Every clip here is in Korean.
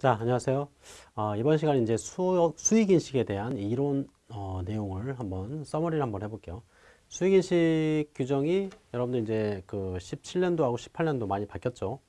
자, 안녕하세요. 어, 이번 시간에 이제 수, 수익인식에 대한 이론 어, 내용을 한번 서머리를 한번 해볼게요. 수익인식 규정이 여러분들 이제 그 17년도하고 18년도 많이 바뀌었죠.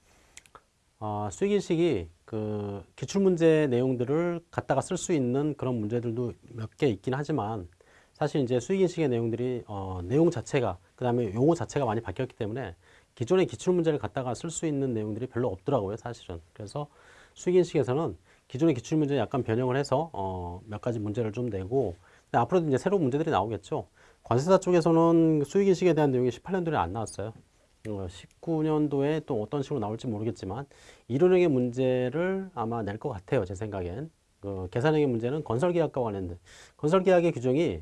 어, 수익인식이 그 기출문제 내용들을 갖다가 쓸 수 있는 그런 문제들도 몇 개 있긴 하지만 사실 이제 수익인식의 내용들이 어, 내용 자체가 그 다음에 용어 자체가 많이 바뀌었기 때문에 기존의 기출문제를 갖다가 쓸 수 있는 내용들이 별로 없더라고요 사실은 그래서 수익인식에서는 기존의 기출문제 약간 변형을 해서 어, 몇 가지 문제를 좀 내고 앞으로도 이제 새로운 문제들이 나오겠죠. 관세사 쪽에서는 수익인식에 대한 내용이 18년도에 안 나왔어요. 어, 19년도에 또 어떤 식으로 나올지 모르겠지만 이론형의 문제를 아마 낼 것 같아요. 제 생각엔. 그 계산형의 문제는 건설계약과 관련된 건설계약의 규정이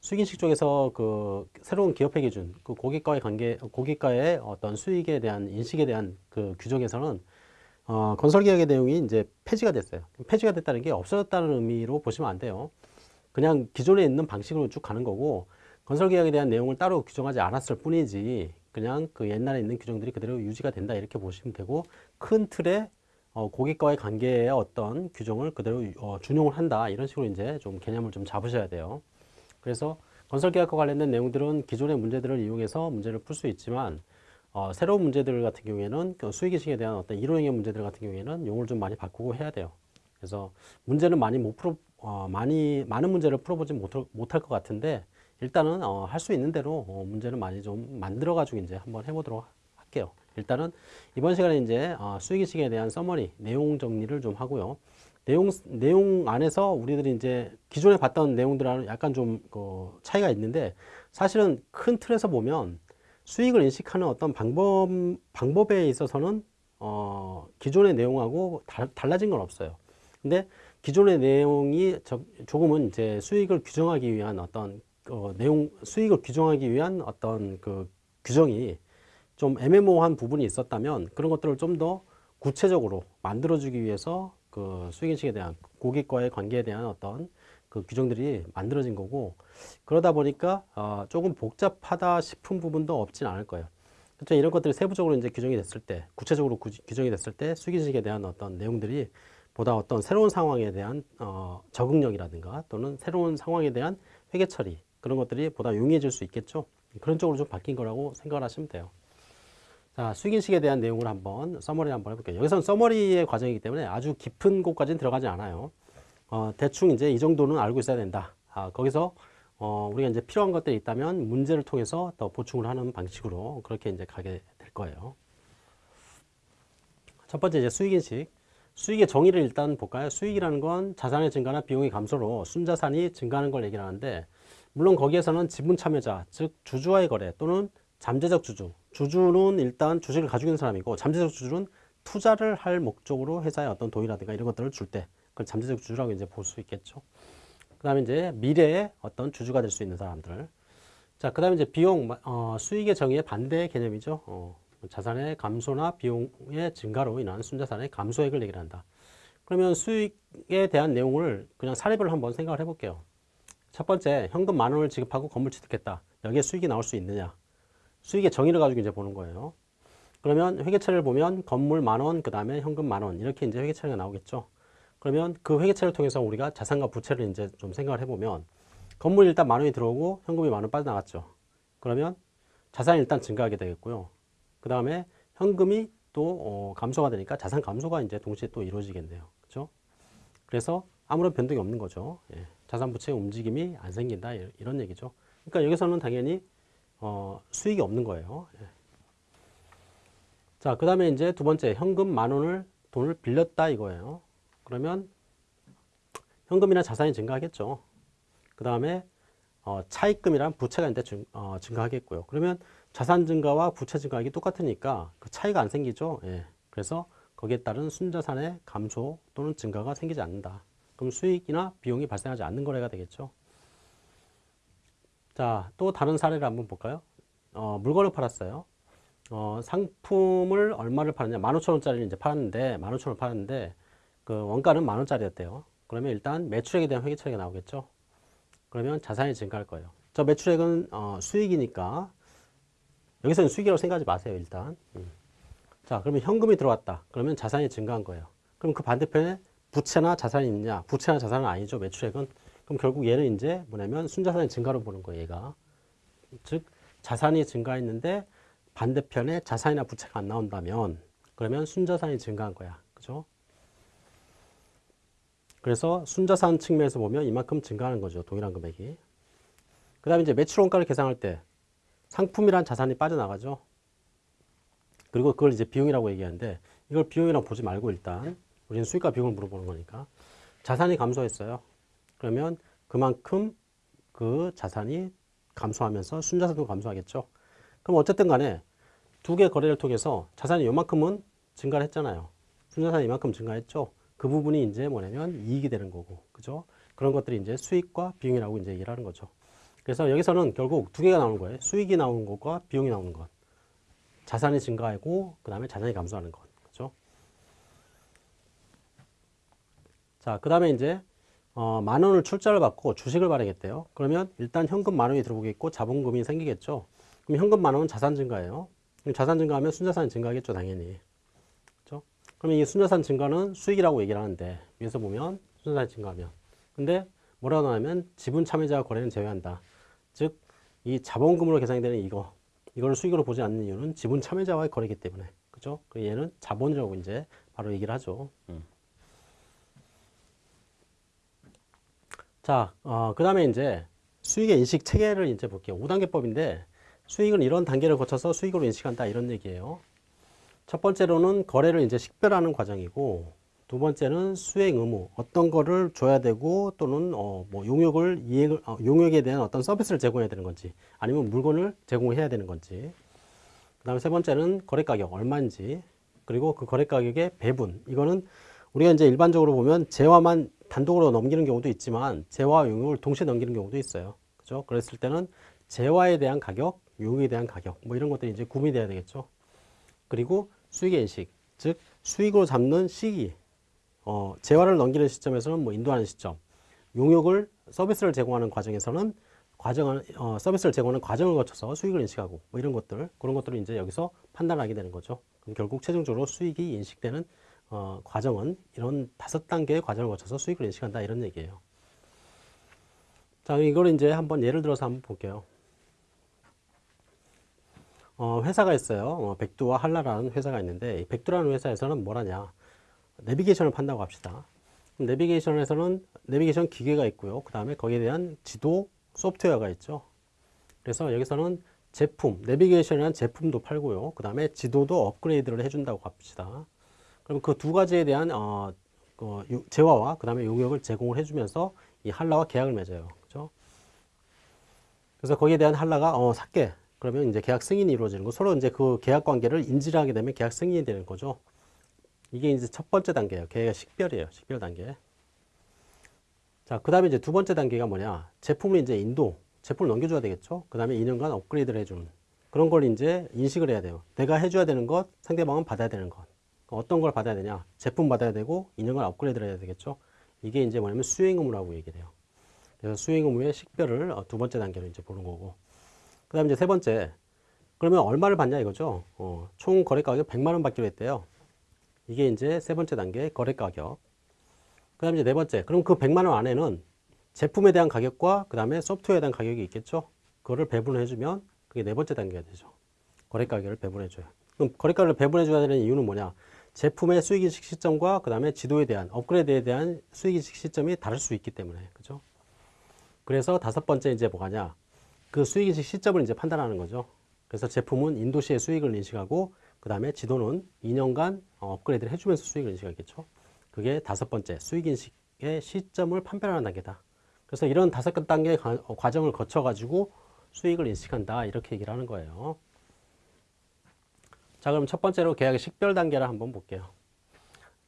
수익인식 쪽에서 그 새로운 기업회 기준, 그 고객과의 관계, 고객과의 어떤 수익에 대한 인식에 대한 그 규정에서는 어, 건설계약의 내용이 이제 폐지가 됐어요. 폐지가 됐다는 게 없어졌다는 의미로 보시면 안 돼요. 그냥 기존에 있는 방식으로 쭉 가는 거고 건설계약에 대한 내용을 따로 규정하지 않았을 뿐이지 그냥 그 옛날에 있는 규정들이 그대로 유지가 된다 이렇게 보시면 되고 큰 틀에 어, 고객과의 관계의 어떤 규정을 그대로 어, 준용을 한다 이런 식으로 이제 좀 개념을 좀 잡으셔야 돼요. 그래서 건설계약과 관련된 내용들은 기존의 문제들을 이용해서 문제를 풀 수 있지만 어, 새로운 문제들 같은 경우에는 그 수익인식에 대한 어떤 이론형의 문제들 같은 경우에는 용어를 좀 많이 바꾸고 해야 돼요. 그래서 문제는 많이 못 풀어, 어, 많이, 많은 문제를 풀어보지 못할, 것 같은데 일단은 어, 할 수 있는 대로 어, 문제는 많이 좀 만들어가지고 이제 한번 해보도록 할게요. 일단은 이번 시간에 이제 어, 수익인식에 대한 summary, 내용 정리를 좀 하고요. 내용, 내용 안에서 우리들이 이제 기존에 봤던 내용들하고 약간 좀 그 차이가 있는데 사실은 큰 틀에서 보면 수익을 인식하는 어떤 방법, 방법에 있어서는 어, 기존의 내용하고 다, 달라진 건 없어요. 근데 기존의 내용이 저, 조금은 이제 수익을 규정하기 위한 어떤 어, 내용, 수익을 규정하기 위한 어떤 그 규정이 좀 애매모호한 부분이 있었다면 그런 것들을 좀 더 구체적으로 만들어주기 위해서 그 수익인식에 대한 고객과의 관계에 대한 어떤 그 규정들이 만들어진 거고 그러다 보니까 어, 조금 복잡하다 싶은 부분도 없진 않을 거예요. 그렇죠? 이런 것들이 세부적으로 이제 규정이 됐을 때, 구체적으로 구, 규정이 됐을 때 수기식에 대한 어떤 내용들이 보다 어떤 새로운 상황에 대한 어, 적응력이라든가 또는 새로운 상황에 대한 회계 처리 그런 것들이 보다 용이해질 수 있겠죠. 그런 쪽으로 좀 바뀐 거라고 생각을 하시면 돼요. 자, 수익인식에 대한 내용을 한번 서머리 한번 해볼게요. 여기서는 서머리의 과정이기 때문에 아주 깊은 곳까지는 들어가지 않아요. 어, 대충 이제 이 정도는 알고 있어야 된다. 아, 거기서 어, 우리가 이제 필요한 것들이 있다면 문제를 통해서 더 보충을 하는 방식으로 그렇게 이제 가게 될 거예요. 첫 번째 이제 수익인식. 수익의 정의를 일단 볼까요? 수익이라는 건 자산의 증가나 비용의 감소로 순자산이 증가하는 걸 얘기를 하는데 물론 거기에서는 지분 참여자, 즉 주주와의 거래 또는 잠재적 주주. 주주는 일단 주식을 가지고 있는 사람이고 잠재적 주주는 투자를 할 목적으로 회사에 어떤 돈이라든가 이런 것들을 줄 때 그걸 잠재적 주주라고 이제 볼 수 있겠죠. 그 다음에 이제 미래의 어떤 주주가 될 수 있는 사람들. 자, 그 다음에 이제 비용, 어, 수익의 정의의 반대 개념이죠. 어, 자산의 감소나 비용의 증가로 인한 순자산의 감소액을 얘기를 한다. 그러면 수익에 대한 내용을 그냥 사례별로 한번 생각을 해볼게요. 첫 번째, 현금 만 원을 지급하고 건물 취득했다. 여기에 수익이 나올 수 있느냐? 수익의 정의를 가지고 이제 보는 거예요. 그러면 회계처리를 보면 건물 만 원, 그 다음에 현금 만 원, 이렇게 이제 회계처리가 나오겠죠. 그러면 그 회계처를 통해서 우리가 자산과 부채를 이제 좀 생각을 해보면 건물이 일단 만 원이 들어오고 현금이 만 원 빠져나갔죠. 그러면 자산이 일단 증가하게 되겠고요. 그 다음에 현금이 또 어, 감소가 되니까 자산 감소가 이제 동시에 또 이루어지겠네요. 그렇죠? 그래서 아무런 변동이 없는 거죠. 예. 자산 부채 움직임이 안 생긴다 이런 얘기죠. 그러니까 여기서는 당연히 어, 수익이 없는 거예요. 예. 자, 그 다음에 이제 두 번째 현금 만 원을 돈을 빌렸다 이거예요. 그러면 현금이나 자산이 증가하겠죠. 그 다음에 어, 차입금이란 부채가 이제 증, 어, 증가하겠고요. 그러면 자산 증가와 부채 증가하기 똑같으니까 그 차이가 안 생기죠. 예. 그래서 거기에 따른 순자산의 감소 또는 증가가 생기지 않는다. 그럼 수익이나 비용이 발생하지 않는 거래가 되겠죠. 자, 또 다른 사례를 한번 볼까요? 어, 물건을 팔았어요. 어, 상품을 얼마를 파느냐? 15,000원짜리를 이제 팔았는데, 15,000원 팔았는데, 그 원가는 만 원짜리였대요. 그러면 일단 매출액에 대한 회계처리가 나오겠죠. 그러면 자산이 증가할 거예요. 저 매출액은 어, 수익이니까 여기서는 수익이라고 생각하지 마세요. 일단. 음. 자, 그러면 현금이 들어왔다. 그러면 자산이 증가한 거예요. 그럼 그 반대편에 부채나 자산이 있냐? 부채나 자산은 아니죠. 매출액은. 그럼 결국 얘는 이제 뭐냐면 순자산의 증가로 보는 거예요. 얘가. 즉 자산이 증가했는데 반대편에 자산이나 부채가 안 나온다면 그러면 순자산이 증가한 거야. 그죠? 그래서 순자산 측면에서 보면 이만큼 증가하는 거죠. 동일한 금액이. 그 다음에 이제 매출 원가를 계산할 때 상품이란 자산이 빠져나가죠. 그리고 그걸 이제 비용이라고 얘기하는데 이걸 비용이라고 보지 말고 일단 우리는 수익과 비용을 물어보는 거니까 자산이 감소했어요. 그러면 그만큼 그 자산이 감소하면서 순자산도 감소하겠죠. 그럼 어쨌든 간에 두 개 거래를 통해서 자산이 요만큼은 증가를 했잖아요. 순자산이 이만큼 증가했죠. 그 부분이 이제 뭐냐면 이익이 되는 거고, 그죠? 그런 것들이 이제 수익과 비용이라고 이제 얘기를 하는 거죠. 그래서 여기서는 결국 두 개가 나오는 거예요. 수익이 나오는 것과 비용이 나오는 것. 자산이 증가하고, 그 다음에 자산이 감소하는 것. 그죠? 자, 그 다음에 이제, 어, 만 원을 출자를 받고 주식을 발행했대요. 그러면 일단 현금 만 원이 들어오겠고 자본금이 생기겠죠. 그럼 현금 만 원은 자산 증가예요. 자산 증가하면 순자산이 증가하겠죠, 당연히. 그러면 이 순자산 증가는 수익이라고 얘기를 하는데, 위에서 보면 순자산이 증가하면. 근데 뭐라고 나오면 지분 참여자 거래는 제외한다. 즉, 이 자본금으로 계산이 되는 이거, 이걸 수익으로 보지 않는 이유는 지분 참여자와의 거래이기 때문에. 그죠? 그 얘는 자본이라고 이제 바로 얘기를 하죠. 음. 자, 어, 그 다음에 이제 수익의 인식 체계를 이제 볼게요. 5단계법인데 수익은 이런 단계를 거쳐서 수익으로 인식한다 이런 얘기예요. 첫 번째로는 거래를 이제 식별하는 과정이고 두 번째는 수행 의무 어떤 거를 줘야 되고 또는 어, 뭐 용역을 이행을 어, 용역에 대한 어떤 서비스를 제공해야 되는 건지 아니면 물건을 제공해야 되는 건지 그다음에 세 번째는 거래 가격 얼마인지 그리고 그 거래 가격의 배분 이거는 우리가 이제 일반적으로 보면 재화만 단독으로 넘기는 경우도 있지만 재화와 용역을 동시에 넘기는 경우도 있어요. 그죠? 그랬을 때는 재화에 대한 가격, 용역에 대한 가격 뭐 이런 것들이 이제 구분이 돼야 되겠죠. 그리고 수익의 인식, 즉 수익으로 잡는 시기, 어, 재화를 넘기는 시점에서는 뭐 인도하는 시점, 용역을 서비스를 제공하는 과정에서는 과정을 어, 서비스를 제공하는 과정을 거쳐서 수익을 인식하고 뭐 이런 것들 그런 것들을 이제 여기서 판단하게 되는 거죠. 그럼 결국 최종적으로 수익이 인식되는 어, 과정은 이런 다섯 단계의 과정을 거쳐서 수익을 인식한다 이런 얘기예요. 자, 이걸 이제 한번 예를 들어서 한번 볼게요. 어, 회사가 있어요. 어, 백두와 한라라는 회사가 있는데 백두라는 회사에서는 뭘 하냐? 내비게이션을 판다고 합시다. 내비게이션에서는 내비게이션 기계가 있고요. 그 다음에 거기에 대한 지도 소프트웨어가 있죠. 그래서 여기서는 제품, 내비게이션이라는 제품도 팔고요. 그 다음에 지도도 업그레이드를 해준다고 합시다. 그럼 그 두 가지에 대한 어, 그 재화와 그 다음에 용역을 제공을 해주면서 이 한라와 계약을 맺어요. 그죠? 그래서 거기에 대한 한라가 어, 살게. 그러면 이제 계약 승인이 이루어지는 거. 서로 이제 그 계약 관계를 인지를 하게 되면 계약 승인이 되는 거죠. 이게 이제 첫 번째 단계예요. 계약 식별이에요. 식별 단계. 자, 그 다음에 이제 두 번째 단계가 뭐냐. 제품을 이제 인도, 제품을 넘겨줘야 되겠죠. 그 다음에 2년간 업그레이드를 해주는 그런 걸 이제 인식을 해야 돼요. 내가 해줘야 되는 것, 상대방은 받아야 되는 것. 어떤 걸 받아야 되냐? 제품 받아야 되고 2년간 업그레이드를 해야 되겠죠. 이게 이제 뭐냐면 수행 의무라고 얘기를 해요. 그래서 수행 의무의 식별을 어, 두 번째 단계로 이제 보는 거고. 그 다음에 이제 세 번째. 그러면 얼마를 받냐 이거죠. 어, 총 거래 가격 100만 원 받기로 했대요. 이게 이제 세 번째 단계 거래 가격. 그 다음에 이제 네 번째. 그럼 그 100만 원 안에는 제품에 대한 가격과 그 다음에 소프트웨어에 대한 가격이 있겠죠. 그거를 배분해 주면 그게 네 번째 단계가 되죠. 거래 가격을 배분해 줘요. 그럼 거래 가격을 배분해 줘야 되는 이유는 뭐냐? 제품의 수익인식 시점과 그 다음에 지도에 대한 업그레이드에 대한 수익인식 시점이 다를 수 있기 때문에 그죠? 그래서 다섯 번째 이제 뭐가냐? 그 수익인식 시점을 이제 판단하는 거죠. 그래서 제품은 인도시의 수익을 인식하고 그 다음에 지도는 2년간 업그레이드를 해주면서 수익을 인식하겠죠. 그게 다섯 번째 수익인식의 시점을 판별하는 단계다. 그래서 이런 다섯 단계의 과정을 거쳐가지고 수익을 인식한다 이렇게 얘기를 하는 거예요. 자 그럼 첫 번째로 계약의 식별 단계를 한번 볼게요.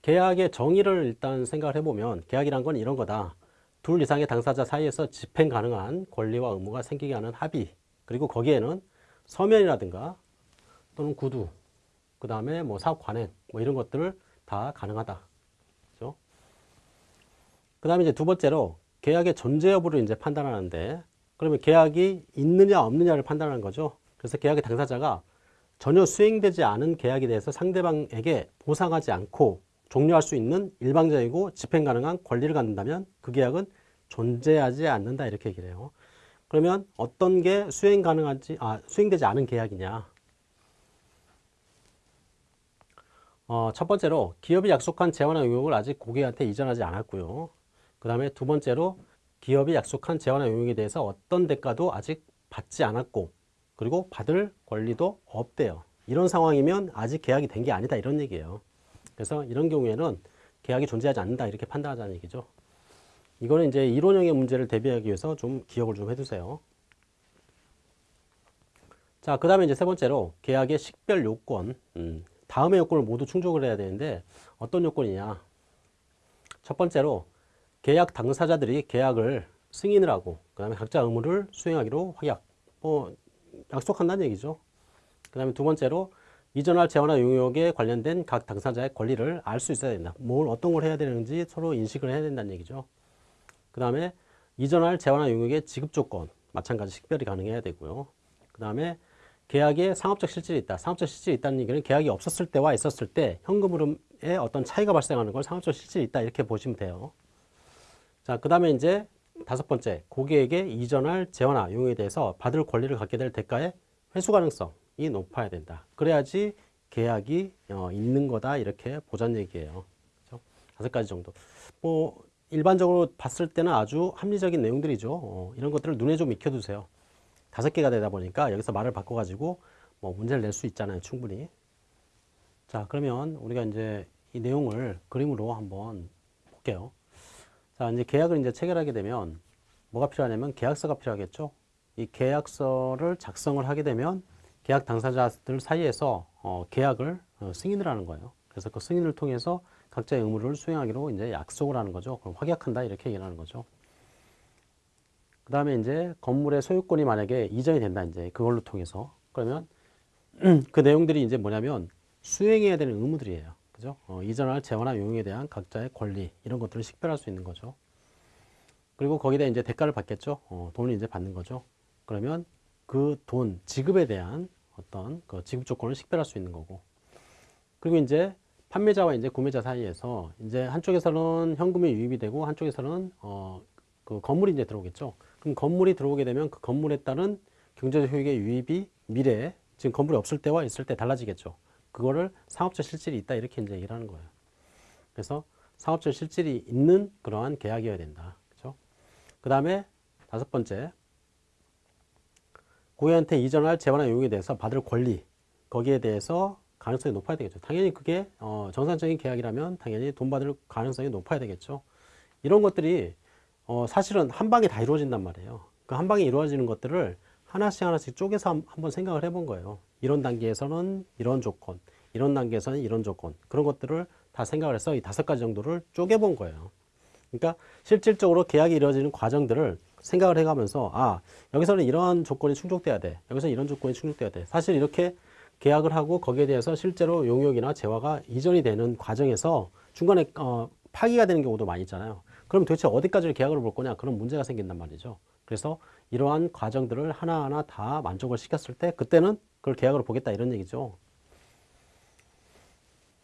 계약의 정의를 일단 생각을 해보면 계약이란 건 이런 거다. 둘 이상의 당사자 사이에서 집행 가능한 권리와 의무가 생기게 하는 합의 그리고 거기에는 서면이라든가 또는 구두 그 다음에 뭐 사업 관행 뭐 이런 것들을 다 가능하다. 그죠? 그 다음에 이제 두 번째로 계약의 존재 여부를 이제 판단하는데 그러면 계약이 있느냐 없느냐를 판단하는 거죠. 그래서 계약의 당사자가 전혀 수행되지 않은 계약에 대해서 상대방에게 보상하지 않고 종료할 수 있는 일방적이고 집행 가능한 권리를 갖는다면 그 계약은 존재하지 않는다 이렇게 얘기를 해요. 그러면 어떤 게 수행 가능한지 아 수행되지 않은 계약이냐? 어, 첫 번째로 기업이 약속한 재원화 용역을 아직 고객한테 이전하지 않았고요. 그 다음에 두 번째로 기업이 약속한 재원화 용역에 대해서 어떤 대가도 아직 받지 않았고 그리고 받을 권리도 없대요. 이런 상황이면 아직 계약이 된 게 아니다 이런 얘기예요. 그래서 이런 경우에는 계약이 존재하지 않는다 이렇게 판단하자는 얘기죠. 이거는 이제 이론형의 문제를 대비하기 위해서 좀 기억을 좀 해두세요. 자, 그 다음에 이제 세 번째로 계약의 식별 요건. 음, 다음의 요건을 모두 충족을 해야 되는데 어떤 요건이냐? 첫 번째로 계약 당사자들이 계약을 승인을 하고 그 다음에 각자 의무를 수행하기로 확약. 뭐 약속한다는 얘기죠. 그 다음에 두 번째로 이전할 재원화 용역에 관련된 각 당사자의 권리를 알 수 있어야 된다. 뭘 어떤 걸 해야 되는지 서로 인식을 해야 된다는 얘기죠. 그 다음에 이전할 재원화 용역의 지급 조건 마찬가지 식별이 가능해야 되고요. 그 다음에 계약에 상업적 실질이 있다. 상업적 실질이 있다는 얘기는 계약이 없었을 때와 있었을 때 현금 흐름에 어떤 차이가 발생하는 걸 상업적 실질이 있다 이렇게 보시면 돼요. 자, 그 다음에 이제 다섯 번째 고객에게 이전할 재원화 용역에 대해서 받을 권리를 갖게 될 대가의 회수 가능성 이 높아야 된다. 그래야지 계약이 어, 있는 거다 이렇게 보자는 얘기예요. 그렇죠? 다섯 가지 정도. 뭐 일반적으로 봤을 때는 아주 합리적인 내용들이죠. 어, 이런 것들을 눈에 좀 익혀두세요. 다섯 개가 되다 보니까 여기서 말을 바꿔가지고 뭐 문제를 낼 수 있잖아요. 충분히. 자, 그러면 우리가 이제 이 내용을 그림으로 한번 볼게요. 자, 이제 계약을 이제 체결하게 되면 뭐가 필요하냐면 계약서가 필요하겠죠. 이 계약서를 작성을 하게 되면 계약 당사자들 사이에서 어, 계약을 어, 승인을 하는 거예요. 그래서 그 승인을 통해서 각자의 의무를 수행하기로 이제 약속을 하는 거죠. 그럼 확약한다 이렇게 얘기를 하는 거죠. 그 다음에 이제 건물의 소유권이 만약에 이전이 된다 이제 그걸로 통해서 그러면 그 내용들이 이제 뭐냐면 수행해야 되는 의무들이에요. 그죠? 어, 이전할 재원화 용역에 대한 각자의 권리 이런 것들을 식별할 수 있는 거죠. 그리고 거기다 이제 대가를 받겠죠. 어, 돈을 이제 받는 거죠. 그러면 그 돈 지급에 대한 어떤 그 지급 조건을 식별할 수 있는 거고. 그리고 이제 판매자와 이제 구매자 사이에서 이제 한쪽에서는 현금이 유입이 되고 한쪽에서는 어, 그 건물이 이제 들어오겠죠. 그럼 건물이 들어오게 되면 그 건물에 따른 경제적 효익의 유입이 미래에 지금 건물이 없을 때와 있을 때 달라지겠죠. 그거를 상업적 실질이 있다 이렇게 이제 얘기를 하는 거예요. 그래서 상업적 실질이 있는 그러한 계약이어야 된다. 그렇죠? 그 다음에 다섯 번째 고객한테 이전할 재원화 용역에 대해서 받을 권리 거기에 대해서 가능성이 높아야 되겠죠. 당연히 그게 어, 정상적인 계약이라면 당연히 돈 받을 가능성이 높아야 되겠죠. 이런 것들이 어, 사실은 한 방에 다 이루어진단 말이에요. 그 한 방에 이루어지는 것들을 하나씩 하나씩 쪼개서 한- 한번 생각을 해본 거예요. 이런 단계에서는 이런 조건, 이런 단계에서는 이런 조건, 그런 것들을 다 생각을 해서 이 다섯 가지 정도를 쪼개본 거예요. 그러니까 실질적으로 계약이 이루어지는 과정들을 생각을 해가면서 아 여기서는 이런 조건이 충족돼야 돼. 여기서 이런 조건이 충족돼야 돼. 사실 이렇게 계약을 하고 거기에 대해서 실제로 용역이나 재화가 이전이 되는 과정에서 중간에 어, 파기가 되는 경우도 많이 있잖아요. 그럼 도대체 어디까지 계약을 볼 거냐? 그런 문제가 생긴단 말이죠. 그래서 이러한 과정들을 하나하나 다 만족을 시켰을 때 그때는 그걸 계약으로 보겠다 이런 얘기죠.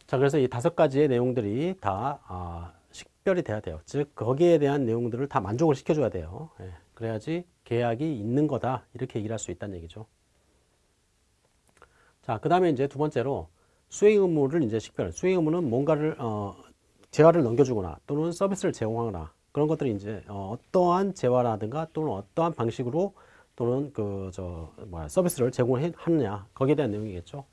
자 그래서 이 다섯 가지의 내용들이 다 아, 식별이 돼야 돼요. 즉 거기에 대한 내용들을 다 만족을 시켜줘야 돼요. 예, 그래야지 계약이 있는 거다 이렇게 얘기를 할 수 있다는 얘기죠. 자, 그 다음에 이제 두 번째로 수행 의무를 이제 식별. 수행 의무는 뭔가를 어, 재화를 넘겨주거나 또는 서비스를 제공하거나 그런 것들이 이제 어, 어떠한 재화라든가 또는 어떠한 방식으로 또는 그 저 뭐야 서비스를 제공하느냐 거기에 대한 내용이겠죠.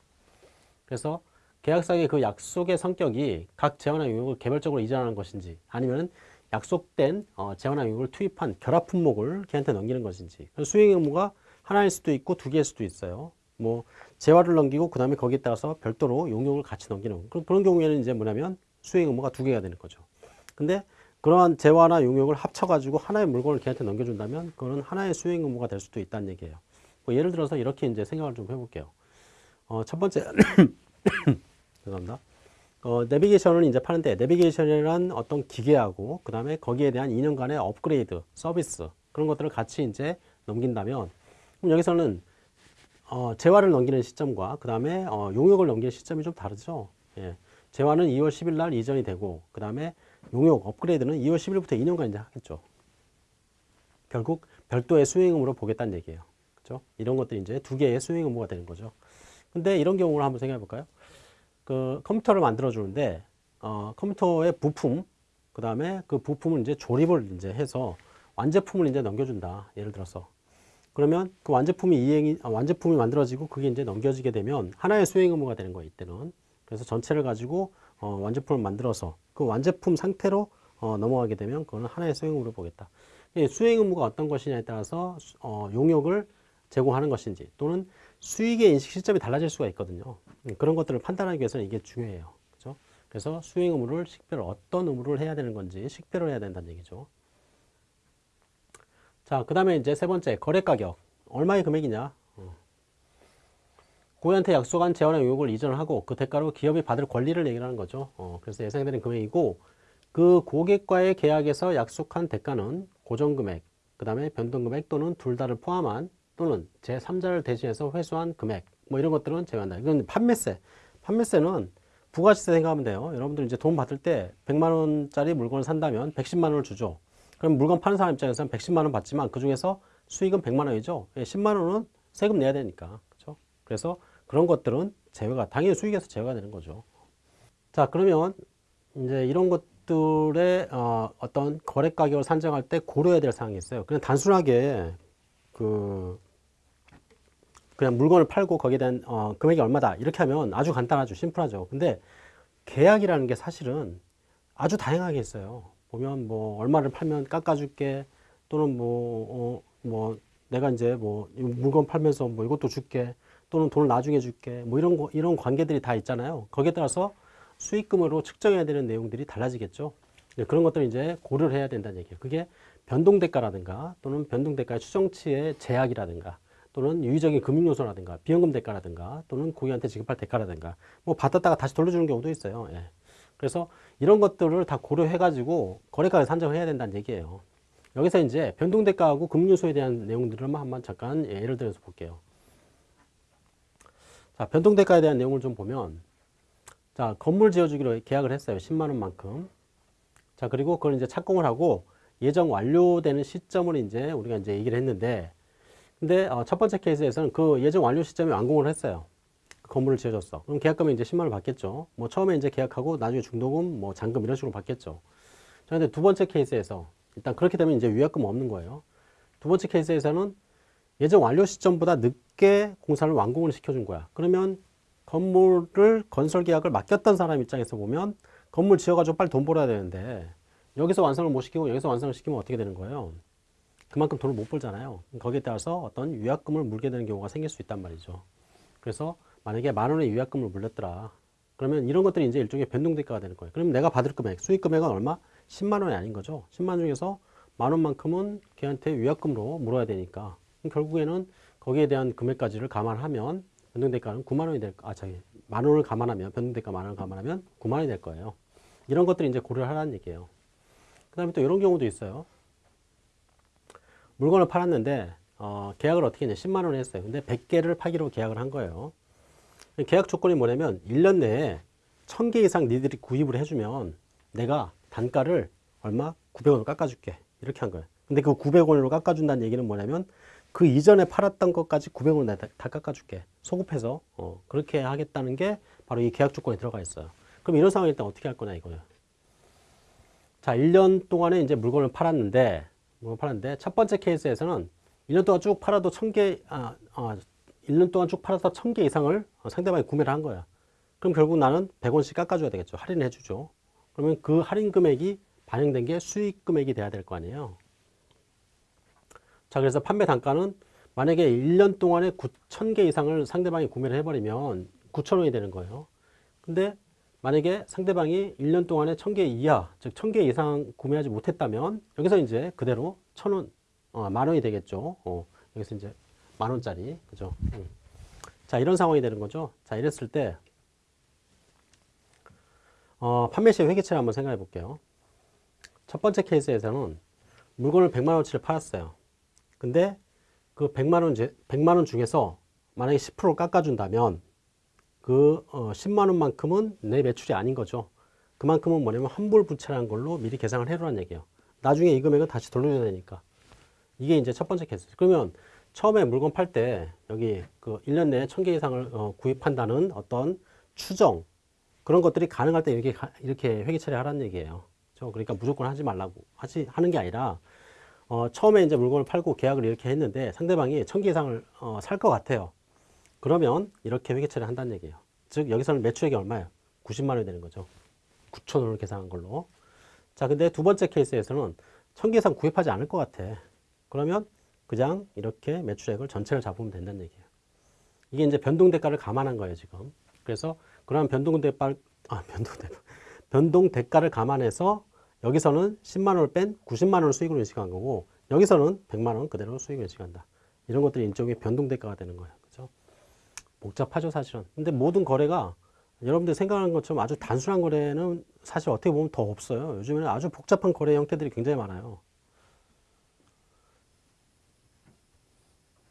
그래서 계약상의 그 약속의 성격이 각 재원화 용역을 개별적으로 이전하는 것인지 아니면 약속된 어, 재원화 용역을 투입한 결합 품목을 걔한테 넘기는 것인지 수행 의무가 하나일 수도 있고 두 개일 수도 있어요. 뭐 재화를 넘기고 그 다음에 거기에 따라서 별도로 용역을 같이 넘기는 그런 그런 경우에는 이제 뭐냐면 수행 의무가 두 개가 되는 거죠. 근데 그러한 재화나 용역을 합쳐가지고 하나의 물건을 걔한테 넘겨준다면 그거는 하나의 수행 의무가 될 수도 있다는 얘기예요. 뭐 예를 들어서 이렇게 이제 생각을 좀 해볼게요. 어, 첫 번째 죄송합니다. 어, 내비게이션을 이제 파는데 내비게이션이란 어떤 기계하고 그 다음에 거기에 대한 2년간의 업그레이드 서비스 그런 것들을 같이 이제 넘긴다면 그럼 여기서는 어, 재화를 넘기는 시점과 그 다음에 어, 용역을 넘기는 시점이 좀 다르죠. 예. 재환은 2월 10일 날 이전이 되고 그 다음에 용역 업그레이드는 2월 10일부터 2년간 이제 하겠죠. 결국 별도의 수행 의무로 보겠다는 얘기예요. 그죠? 이런 것들이 이제 두 개의 수행 의무가 되는 거죠. 근데 이런 경우를 한번 생각해 볼까요? 그 컴퓨터를 만들어 주는데 어, 컴퓨터의 부품 그 다음에 그 부품을 이제 조립을 이제 해서 완제품을 이제 넘겨준다. 예를 들어서 그러면 그 완제품이 이행이 아, 완제품이 만들어지고 그게 이제 넘겨지게 되면 하나의 수행 의무가 되는 거예요. 이때는 그래서 전체를 가지고 어, 완제품을 만들어서 그 완제품 상태로 어, 넘어가게 되면 그거는 하나의 수행 의무로 보겠다. 이 수행 의무가 어떤 것이냐에 따라서 어, 용역을 제공하는 것인지 또는 수익의 인식 시점이 달라질 수가 있거든요. 음, 그런 것들을 판단하기 위해서는 이게 중요해요. 그죠? 그래서 수행 의무를 식별 어떤 의무를 해야 되는 건지 식별을 해야 된다는 얘기죠. 자, 그 다음에 이제 세 번째 거래 가격 얼마의 금액이냐? 어. 고객한테 약속한 재원의 의혹을 이전하고 그 대가로 기업이 받을 권리를 얘기하는 거죠. 어, 그래서 예상되는 금액이고 그 고객과의 계약에서 약속한 대가는 고정금액, 그 다음에 변동금액 또는 둘 다를 포함한 또는 제3자를 대신해서 회수한 금액 뭐 이런 것들은 제외한다. 이건 판매세. 판매세는 부가시세 생각하면 돼요. 여러분들 이제 돈 받을 때 100만 원짜리 물건을 산다면 110만 원을 주죠. 그럼 물건 파는 사람 입장에서는 110만 원 받지만 그 중에서 수익은 100만 원이죠. 10만 원은 세금 내야 되니까. 그렇죠? 그래서 그런 것들은 제외가 당연히 수익에서 제외가 되는 거죠. 자, 그러면 이제 이런 것들의 어, 어떤 거래 가격을 산정할 때 고려해야 될 사항이 있어요. 그냥 단순하게 그 그냥 물건을 팔고 거기에 대한 어, 금액이 얼마다. 이렇게 하면 아주 간단하죠. 심플하죠. 근데 계약이라는 게 사실은 아주 다양하게 있어요. 보면 뭐 얼마를 팔면 깎아줄게 또는 뭐, 어, 뭐 내가 이제 뭐 물건 팔면서 뭐 이것도 줄게 또는 돈을 나중에 줄게 뭐 이런 거, 이런 관계들이 다 있잖아요. 거기에 따라서 수익금으로 측정해야 되는 내용들이 달라지겠죠. 네, 그런 것들을 이제 고려를 해야 된다는 얘기예요. 그게 변동대가라든가 또는 변동대가의 추정치의 제약이라든가 또는 유의적인 금융요소라든가 비연금 대가라든가 또는 고객한테 지급할 대가라든가 뭐 받았다가 다시 돌려주는 경우도 있어요. 예. 그래서 이런 것들을 다 고려해 가지고 거래가를 산정을 해야 된다는 얘기예요. 여기서 이제 변동대가하고 금융요소에 대한 내용들을 한번 잠깐 예를 들어서 볼게요. 자, 변동대가에 대한 내용을 좀 보면 자, 건물 지어주기로 계약을 했어요. 10만 원만큼. 자, 그리고 그걸 이제 착공을 하고 예정 완료되는 시점을 이제 우리가 이제 얘기를 했는데 근데 어, 첫 번째 케이스에서는 그 예정 완료 시점에 완공을 했어요. 그 건물을 지어줬어. 그럼 계약금이 이제 10만 원을 받겠죠. 뭐 처음에 이제 계약하고 나중에 중도금, 뭐 잔금 이런 식으로 받겠죠. 자, 근데 두 번째 케이스에서 일단 그렇게 되면 이제 위약금 없는 거예요. 두 번째 케이스에서는 예정 완료 시점보다 늦게 공사를 완공을 시켜준 거야. 그러면 건물을 건설 계약을 맡겼던 사람 입장에서 보면 건물 지어가지고 빨리 돈 벌어야 되는데 여기서 완성을 못 시키고 여기서 완성을 시키면 어떻게 되는 거예요? 그만큼 돈을 못 벌잖아요. 거기에 따라서 어떤 유약금을 물게 되는 경우가 생길 수 있단 말이죠. 그래서 만약에 만 원의 유약금을 물렸더라. 그러면 이런 것들이 이제 일종의 변동대가가 되는 거예요. 그럼 내가 받을 금액, 수익 금액은 얼마? 10만 원이 아닌 거죠. 10만 원 중에서 만 원만큼은 걔한테 유약금으로 물어야 되니까 결국에는 거기에 대한 금액까지를 감안하면 변동대가는 9만 원이 될, 아, 저기, 만 원을 감안하면, 변동대가 만 원을 감안하면 9만 원이 될 거예요. 이런 것들이 이제 고려를 하라는 얘기예요. 그 다음에 또 이런 경우도 있어요. 물건을 팔았는데 어, 계약을 어떻게 했냐 10만 원에 했어요. 근데 100개를 파기로 계약을 한 거예요. 계약 조건이 뭐냐면 1년 내에 1000개 이상 니들이 구입을 해주면 내가 단가를 얼마? 900원을 깎아줄게. 이렇게 한 거예요. 근데 그 900원으로 깎아준다는 얘기는 뭐냐면 그 이전에 팔았던 것까지 900원 다, 다 깎아줄게. 소급해서. 어, 그렇게 하겠다는 게 바로 이 계약 조건에 들어가 있어요. 그럼 이런 상황일 때 어떻게 할 거냐 이거예요. 자 1년 동안에 이제 물건을 팔았는데 팔았는데 첫 번째 케이스에서는 1년 동안 쭉 팔아도 1000개, 아, 아, 1년 동안 쭉 팔아서 1000개 이상을 상대방이 구매를 한 거야. 그럼 결국 나는 100원씩 깎아줘야 되겠죠. 할인해 주죠. 그러면 그 할인 금액이 반영된 게 수익 금액이 돼야 될 거 아니에요. 자, 그래서 판매 단가는 만약에 1년 동안에 9,000개 이상을 상대방이 구매를 해버리면 9,000원이 되는 거예요. 근데 만약에 상대방이 1년 동안에 1000개 이하, 즉 1000개 이상 구매하지 못했다면 여기서 이제 그대로 1000원, 어, 만 원이 되겠죠. 어, 여기서 이제 만 원짜리, 그죠? 음. 자, 이런 상황이 되는 거죠. 자, 이랬을 때 어, 판매 시 회계처를 한번 생각해 볼게요. 첫 번째 케이스에서는 물건을 100만 원치를 팔았어요. 근데 그 100만 원, 100만 원 중에서 만약에 10% 깎아준다면 그 어, 10만 원만큼은 내 매출이 아닌 거죠. 그만큼은 뭐냐면 환불 부채라는 걸로 미리 계산을 해두라는 얘기예요. 나중에 이 금액은 다시 돌려줘야 되니까. 이게 이제 첫 번째 케이스. 그러면 처음에 물건 팔 때 여기 그 1년 내에 1000개 이상을 어, 구입한다는 어떤 추정 그런 것들이 가능할 때 이렇게 가- 이렇게 회계 처리하라는 얘기예요. 그렇죠? 그러니까 무조건 하지 말라고 하지 하는 게 아니라 어, 처음에 이제 물건을 팔고 계약을 이렇게 했는데 상대방이 1000개 이상을 어, 살 것 같아요. 그러면 이렇게 회계 처리를 한다는 얘기예요. 즉 여기서는 매출액이 얼마예요? 90만 원이 되는 거죠. 9천 원을 계산한 걸로. 자, 근데 두 번째 케이스에서는 1000개 이상 구입하지 않을 것 같아. 그러면 그냥 이렇게 매출액을 전체를 잡으면 된다는 얘기예요. 이게 이제 변동 대가를 감안한 거예요, 지금. 그래서 그러한 변동 대가 아, 변동 대가 변동 대가를 감안해서 여기서는 10만 원을 뺀 90만 원을 수익으로 인식한 거고 여기서는 100만 원 그대로 수익을 인식한다. 이런 것들이 일종의 변동 대가가 되는 거예요. 복잡하죠, 사실은. 근데 모든 거래가 여러분들 생각하는 것처럼 아주 단순한 거래는 사실 어떻게 보면 더 없어요. 요즘에는 아주 복잡한 거래 형태들이 굉장히 많아요.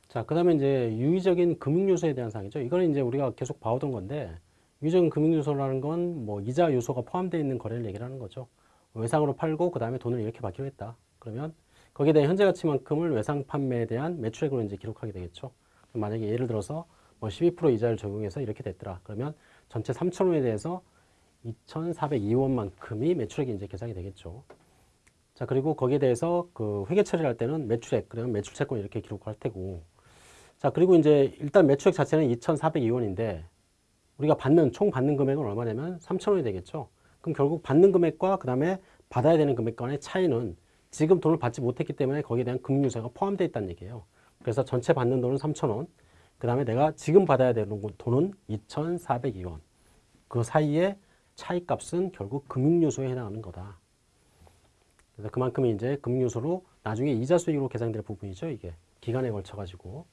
자, 그 다음에 이제 유의적인 금융요소에 대한 사항이죠. 이거는 이제 우리가 계속 봐오던 건데, 유의적인 금융요소라는 건 뭐 이자 요소가 포함되어 있는 거래를 얘기를 하는 거죠. 외상으로 팔고, 그 다음에 돈을 이렇게 받기로 했다. 그러면 거기에 대한 현재 가치만큼을 외상 판매에 대한 매출액으로 이제 기록하게 되겠죠. 만약에 예를 들어서 뭐 12% 이자를 적용해서 이렇게 됐더라. 그러면 전체 3,000원에 대해서 2,402원만큼이 매출액이 이제 계산이 되겠죠. 자, 그리고 거기에 대해서 그 회계 처리를 할 때는 매출액, 그러면 매출 채권 이렇게 기록할 테고. 자, 그리고 이제 일단 매출액 자체는 2,402원인데 우리가 받는, 총 받는 금액은 얼마냐면 3,000원이 되겠죠. 그럼 결국 받는 금액과 그 다음에 받아야 되는 금액 간의 차이는 지금 돈을 받지 못했기 때문에 거기에 대한 금융유세가 포함되어 있다는 얘기예요. 그래서 전체 받는 돈은 3,000원. 그 다음에 내가 지금 받아야 되는 돈은 2,402원. 그 사이에 차이값은 결국 금융요소에 해당하는 거다. 그래서 그만큼이 이제 금융요소로 나중에 이자 수익으로 계산될 부분이죠. 이게 기간에 걸쳐 가지고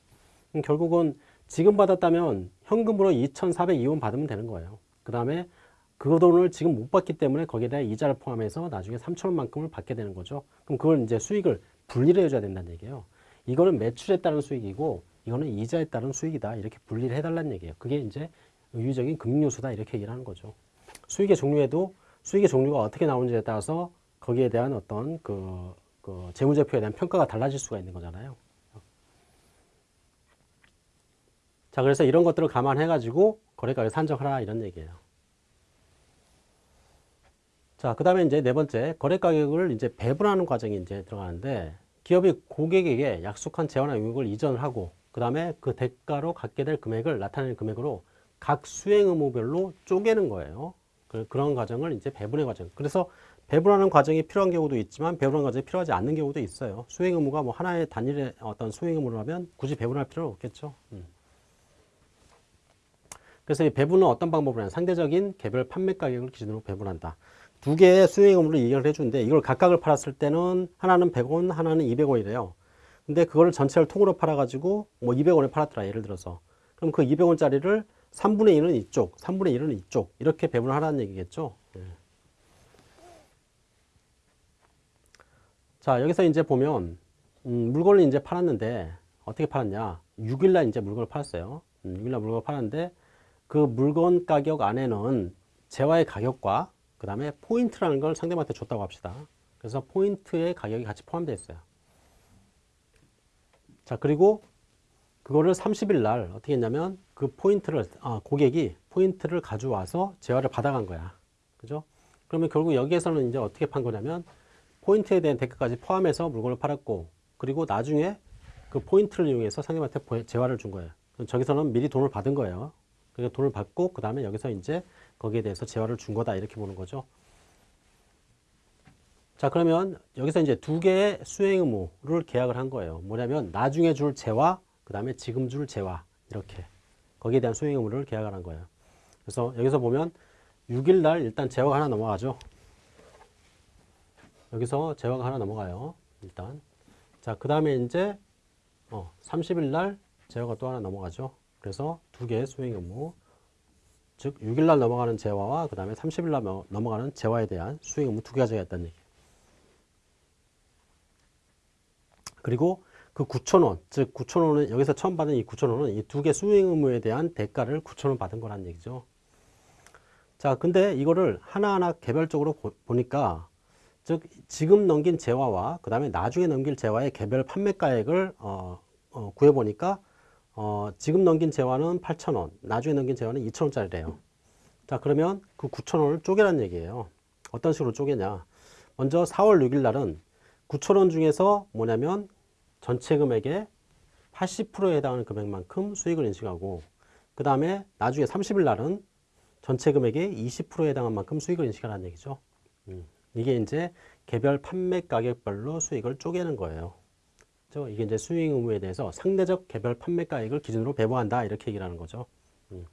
음, 결국은 지금 받았다면 현금으로 2,402원 받으면 되는 거예요. 그 다음에 그 돈을 지금 못 받기 때문에 거기에 대한 이자를 포함해서 나중에 3,000원만큼을 받게 되는 거죠. 그럼 그걸 이제 수익을 분리를 해줘야 된다는 얘기예요. 이거는 매출에 따른 수익이고 이거는 이자에 따른 수익이다. 이렇게 분리를 해달라는 얘기예요. 그게 이제 의유적인 금융요소다. 이렇게 얘기를 하는 거죠. 수익의 종류에도 수익의 종류가 어떻게 나오는지에 따라서 거기에 대한 어떤 그, 그 재무제표에 대한 평가가 달라질 수가 있는 거잖아요. 자, 그래서 이런 것들을 감안해 가지고 거래가를 산정하라 이런 얘기예요. 자, 그 다음에 이제 네 번째, 거래 가격을 이제 배분하는 과정이 이제 들어가는데, 기업이 고객에게 약속한 재화나 용역을 이전을 하고, 그 다음에 그 대가로 갖게 될 금액을 나타내는 금액으로 각 수행 의무별로 쪼개는 거예요. 그, 그런 과정을 이제 배분의 과정. 그래서 배분하는 과정이 필요한 경우도 있지만, 배분하는 과정이 필요하지 않는 경우도 있어요. 수행 의무가 뭐 하나의 단일의 어떤 수행 의무라면 굳이 배분할 필요는 없겠죠. 음. 그래서 이 배분은 어떤 방법으로 하냐. 상대적인 개별 판매 가격을 기준으로 배분한다. 두 개의 수행 의무를 이해를 해주는데 이걸 각각을 팔았을 때는 하나는 100원, 하나는 200원이래요. 근데 그거를 전체를 통으로 팔아가지고 뭐 200원에 팔았더라. 예를 들어서. 그럼 그 200원짜리를 3분의 1은 이쪽, 3분의 1은 이쪽. 이렇게 배분을 하라는 얘기겠죠. 예. 자, 여기서 이제 보면, 음, 물건을 이제 팔았는데, 어떻게 팔았냐. 6일날 이제 물건을 팔았어요. 음, 6일날 물건을 팔았는데, 그 물건 가격 안에는 재화의 가격과 그 다음에 포인트라는 걸 상대방한테 줬다고 합시다. 그래서 포인트의 가격이 같이 포함되어 있어요. 자, 그리고 그거를 30일 날 어떻게 했냐면 그 포인트를, 아, 고객이 포인트를 가져와서 재화를 받아간 거야. 그죠? 그러면 결국 여기에서는 이제 어떻게 판 거냐면 포인트에 대한 대가까지 포함해서 물건을 팔았고 그리고 나중에 그 포인트를 이용해서 상대방한테 포- 재화를 준 거예요. 저기서는 미리 돈을 받은 거예요. 그러니까 돈을 받고 그 다음에 여기서 이제 거기에 대해서 재화를 준 거다 이렇게 보는 거죠. 자 그러면 여기서 이제 두 개의 수행 의무를 계약을 한 거예요. 뭐냐면 나중에 줄 재화 그 다음에 지금 줄 재화 이렇게 거기에 대한 수행 의무를 계약을 한 거예요. 그래서 여기서 보면 6일 날 일단 재화가 하나 넘어가죠. 여기서 재화가 하나 넘어가요. 일단 자그 다음에 이제 어, 30일 날 재화가 또 하나 넘어가죠. 그래서 두 개의 수행 의무 즉 6일날 넘어가는 재화와 그 다음에 30일날 넘어가는 재화에 대한 수행 의무 두 개가 정했다는 얘기 그리고 그 9,000원, 즉 9,000원은 여기서 처음 받은 이 9,000원은 이 두 개 수행 의무에 대한 대가를 9,000원 받은 거란 얘기죠. 자, 근데 이거를 하나하나 개별적으로 보, 보니까 즉 지금 넘긴 재화와 그 다음에 나중에 넘길 재화의 개별 판매가액을 어, 어, 구해보니까 어, 지금 넘긴 재화는 8,000원, 나중에 넘긴 재화는 2,000원짜리래요. 자 그러면 그 9,000원을 쪼개란 얘기예요. 어떤 식으로 쪼개냐. 먼저 4월 6일 날은 9,000원 중에서 뭐냐면 전체 금액의 80%에 해당하는 금액만큼 수익을 인식하고 그 다음에 나중에 30일 날은 전체 금액의 20%에 해당한 만큼 수익을 인식하라는 얘기죠. 음, 이게 이제 개별 판매 가격별로 수익을 쪼개는 거예요. 그렇죠? 이게 이제 수익 의무에 대해서 상대적 개별 판매 가액을 기준으로 배분한다 이렇게 얘기를 하는 거죠. 음.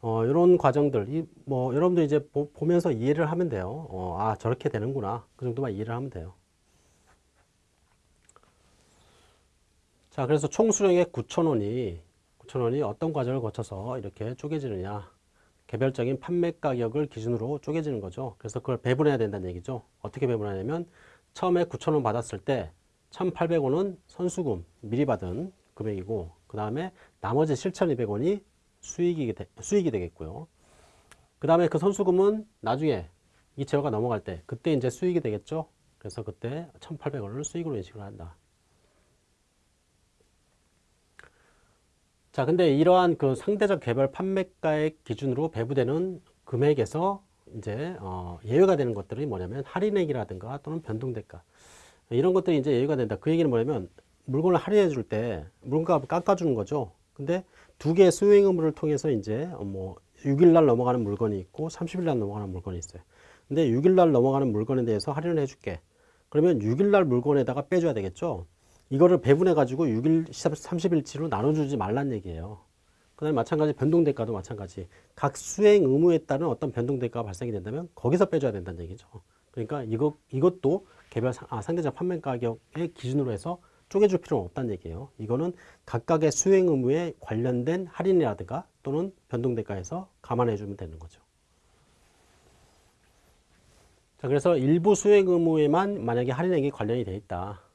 어, 이런 과정들, 이, 뭐, 여러분들 이제 보, 면서 이해를 하면 돼요. 어, 아, 저렇게 되는구나. 그 정도만 이해를 하면 돼요. 자, 그래서 총 수령액 9,000원이, 9,000원이 어떤 과정을 거쳐서 이렇게 쪼개지느냐. 개별적인 판매 가격을 기준으로 쪼개지는 거죠. 그래서 그걸 배분해야 된다는 얘기죠. 어떻게 배분하냐면, 처음에 9,000원 받았을 때, 1,800원은 선수금, 미리 받은 금액이고, 그 다음에 나머지 7,200원이 수익이, 되, 수익이 되겠고요. 그 다음에 그 선수금은 나중에 이 재화가 넘어갈 때, 그때 이제 수익이 되겠죠. 그래서 그때 1,800원을 수익으로 인식을 한다. 자, 근데 이러한 그 상대적 개별 판매가액 기준으로 배부되는 금액에서 이제 어, 예외가 되는 것들이 뭐냐면 할인액이라든가 또는 변동대가 이런 것들이 이제 예외가 된다. 그 얘기는 뭐냐면 물건을 할인해 줄 때 물건값을 깎아주는 거죠. 근데 두 개의 수행 의무를 통해서 이제 뭐 6일날 넘어가는 물건이 있고 30일날 넘어가는 물건이 있어요. 근데 6일날 넘어가는 물건에 대해서 할인을 해줄게. 그러면 6일날 물건에다가 빼줘야 되겠죠. 이거를 배분해 가지고 6일, 30일치로 나눠주지 말란 얘기예요. 그 다음에 마찬가지 변동대가도 마찬가지. 각 수행 의무에 따른 어떤 변동대가가 발생이 된다면 거기서 빼줘야 된다는 얘기죠. 그러니까 이거, 이것도 개별 아, 상대적 판매 가격의 기준으로 해서 쪼개줄 필요는 없다는 얘기예요. 이거는 각각의 수행 의무에 관련된 할인이라든가 또는 변동대가에서 감안해 주면 되는 거죠. 자, 그래서 일부 수행 의무에만 만약에 할인액이 관련이 돼 있다.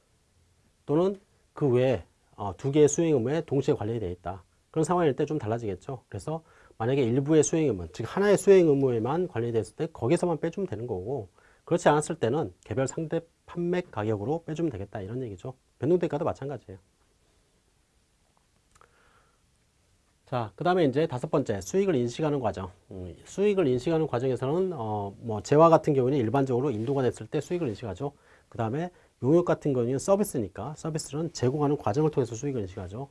또는 그 외에 어, 두 개의 수행 의무에 동시에 관련이 되어 있다. 그런 상황일 때 좀 달라지겠죠. 그래서 만약에 일부의 수행 의무, 즉 하나의 수행 의무에만 관련이 됐을 때 거기서만 빼주면 되는 거고 그렇지 않았을 때는 개별 상대 판매 가격으로 빼주면 되겠다 이런 얘기죠. 변동대가도 마찬가지예요. 자, 그 다음에 이제 다섯 번째, 수익을 인식하는 과정. 음, 수익을 인식하는 과정에서는, 어, 뭐, 재화 같은 경우는 일반적으로 인도가 됐을 때 수익을 인식하죠. 그 다음에 용역 같은 경우는 서비스니까 서비스는 제공하는 과정을 통해서 수익을 인식하죠.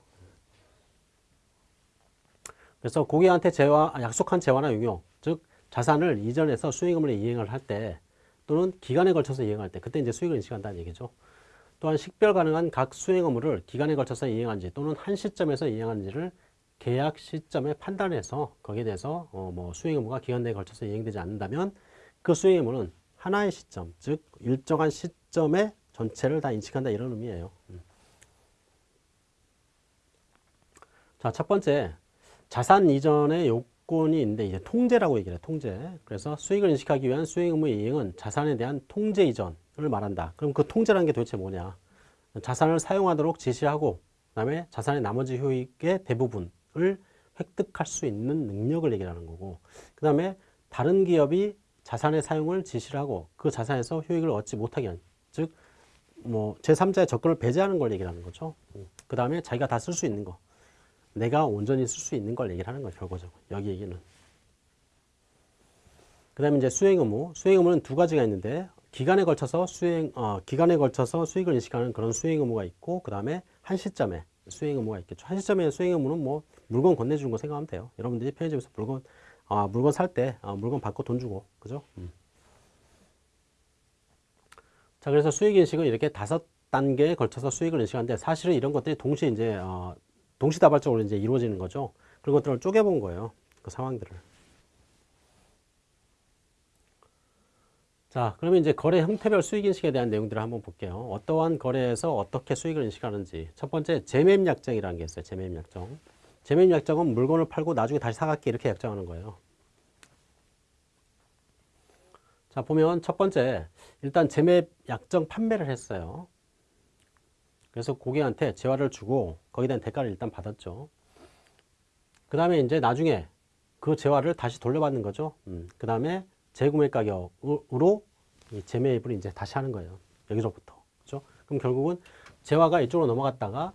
그래서 고객한테 재화, 약속한 재화나 용역, 즉 자산을 이전해서 수익금을 이행을 할 때 또는 기간에 걸쳐서 이행할 때 그때 이제 수익을 인식한다는 얘기죠. 또한 식별 가능한 각 수행 업무를 기간에 걸쳐서 이행한지 또는 한 시점에서 이행한지를 계약 시점에 판단해서 거기에 대해서 어 뭐 수행 업무가 기간 내에 걸쳐서 이행되지 않는다면 그 수행 업무는 하나의 시점, 즉 일정한 시점에 전체를 다 인식한다 이런 의미예요. 음. 자, 첫 번째 자산 이전의 요건이 있는데 이제 통제라고 얘기를 해 통제. 그래서 수익을 인식하기 위한 수익 의무 이행은 자산에 대한 통제 이전을 말한다. 그럼 그 통제라는 게 도대체 뭐냐? 자산을 사용하도록 지시하고 그다음에 자산의 나머지 효익의 대부분을 획득할 수 있는 능력을 얘기하는 거고 그 다음에 다른 기업이 자산의 사용을 지시를 하고 그 자산에서 효익을 얻지 못하게 하는 즉 뭐 제3자의 접근을 배제하는 걸 얘기하는 거죠. 그 다음에 자기가 다 쓸 수 있는 거. 내가 온전히 쓸 수 있는 걸 얘기를 하는 거죠. 결과적으로. 여기 얘기는. 그 다음에 이제 수행 의무. 수행 의무는 두 가지가 있는데 기간에 걸쳐서 수행, 어, 기간에 걸쳐서 수익을 인식하는 그런 수행 의무가 있고 그 다음에 한 시점에 수행 의무가 있겠죠. 한 시점에 수행 의무는 뭐 물건 건네주는 거 생각하면 돼요. 여러분들이 편의점에서 물건, 아, 물건 살 때, 아, 물건 받고 돈 주고. 그죠? 음. 자, 그래서 수익 인식은 이렇게 다섯 단계에 걸쳐서 수익을 인식하는데 사실은 이런 것들이 동시에 이제 어, 동시다발적으로 이제 이루어지는 거죠. 그런 것들을 쪼개본 거예요. 그 상황들을. 자, 그러면 이제 거래 형태별 수익 인식에 대한 내용들을 한번 볼게요. 어떠한 거래에서 어떻게 수익을 인식하는지. 첫 번째, 재매입 약정이라는 게 있어요. 재매입 약정. 재매입 약정은 물건을 팔고 나중에 다시 사갈게 이렇게 약정하는 거예요. 자, 보면 첫 번째, 일단 재매 약정 판매를 했어요. 그래서 고객한테 재화를 주고 거기에 대한 대가를 일단 받았죠. 그 다음에 이제 나중에 그 재화를 다시 돌려받는 거죠. 음, 그 다음에 재구매 가격으로 이 재매입을 이제 다시 하는 거예요. 여기서부터. 그죠? 그럼 결국은 재화가 이쪽으로 넘어갔다가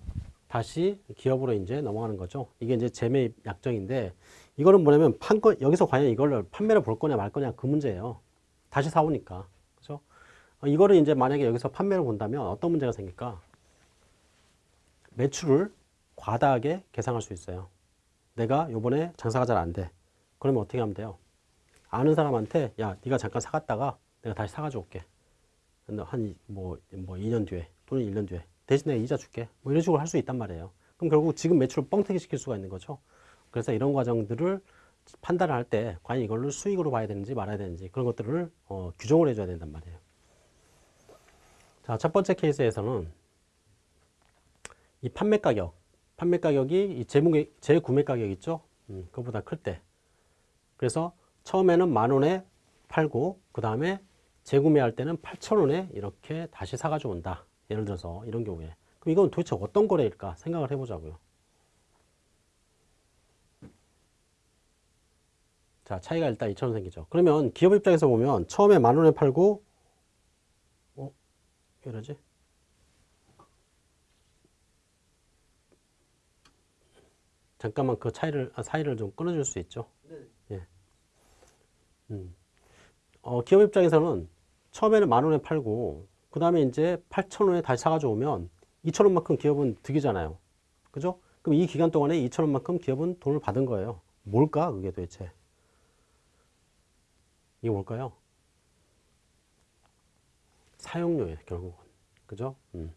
다시 기업으로 이제 넘어가는 거죠. 이게 이제 재매입 약정인데 이거는 뭐냐면 판거 여기서 과연 이걸 판매를 볼 거냐 말 거냐 그 문제예요. 다시 사오니까. 그죠? 어, 이거를 이제 만약에 여기서 판매를 본다면 어떤 문제가 생길까? 매출을 과다하게 계상할 수 있어요. 내가 요번에 장사가 잘 안 돼. 그러면 어떻게 하면 돼요? 아는 사람한테 야 네가 잠깐 사갔다가 내가 다시 사가지고 올게. 한뭐 뭐 2년 뒤에 또는 1년 뒤에 대신 내가 이자 줄게. 뭐 이런 식으로 할 수 있단 말이에요. 그럼 결국 지금 매출을 뻥튀기 시킬 수가 있는 거죠. 그래서 이런 과정들을 판단을 할 때 과연 이걸로 수익으로 봐야 되는지 말아야 되는지 그런 것들을 어, 규정을 해줘야 된단 말이에요. 자, 첫 번째 케이스에서는 이 판매 가격, 판매 가격이 이 재무게, 재구매 가격 있죠? 음, 그거보다 클 때. 그래서 처음에는 만 원에 팔고 그 다음에 재구매할 때는 8천 원에 이렇게 다시 사가지고 온다. 예를 들어서 이런 경우에. 그럼 이건 도대체 어떤 거래일까 생각을 해보자고요. 자, 차이가 일단 2천 원 생기죠. 그러면 기업 입장에서 보면 처음에 만 원에 팔고 어? 왜 이러지? 잠깐만 그 차이를 아, 사이를 좀 끊어줄 수 있죠. 예. 음. 어, 기업 입장에서는 처음에는 만 원에 팔고 그 다음에 이제 8천 원에 다시 사가지고 오면 2천 원만큼 기업은 득이잖아요. 그죠? 그럼 이 기간 동안에 2천 원만큼 기업은 돈을 받은 거예요. 뭘까 그게 도대체? 이게 뭘까요? 사용료예요 결국은. 그죠? 음.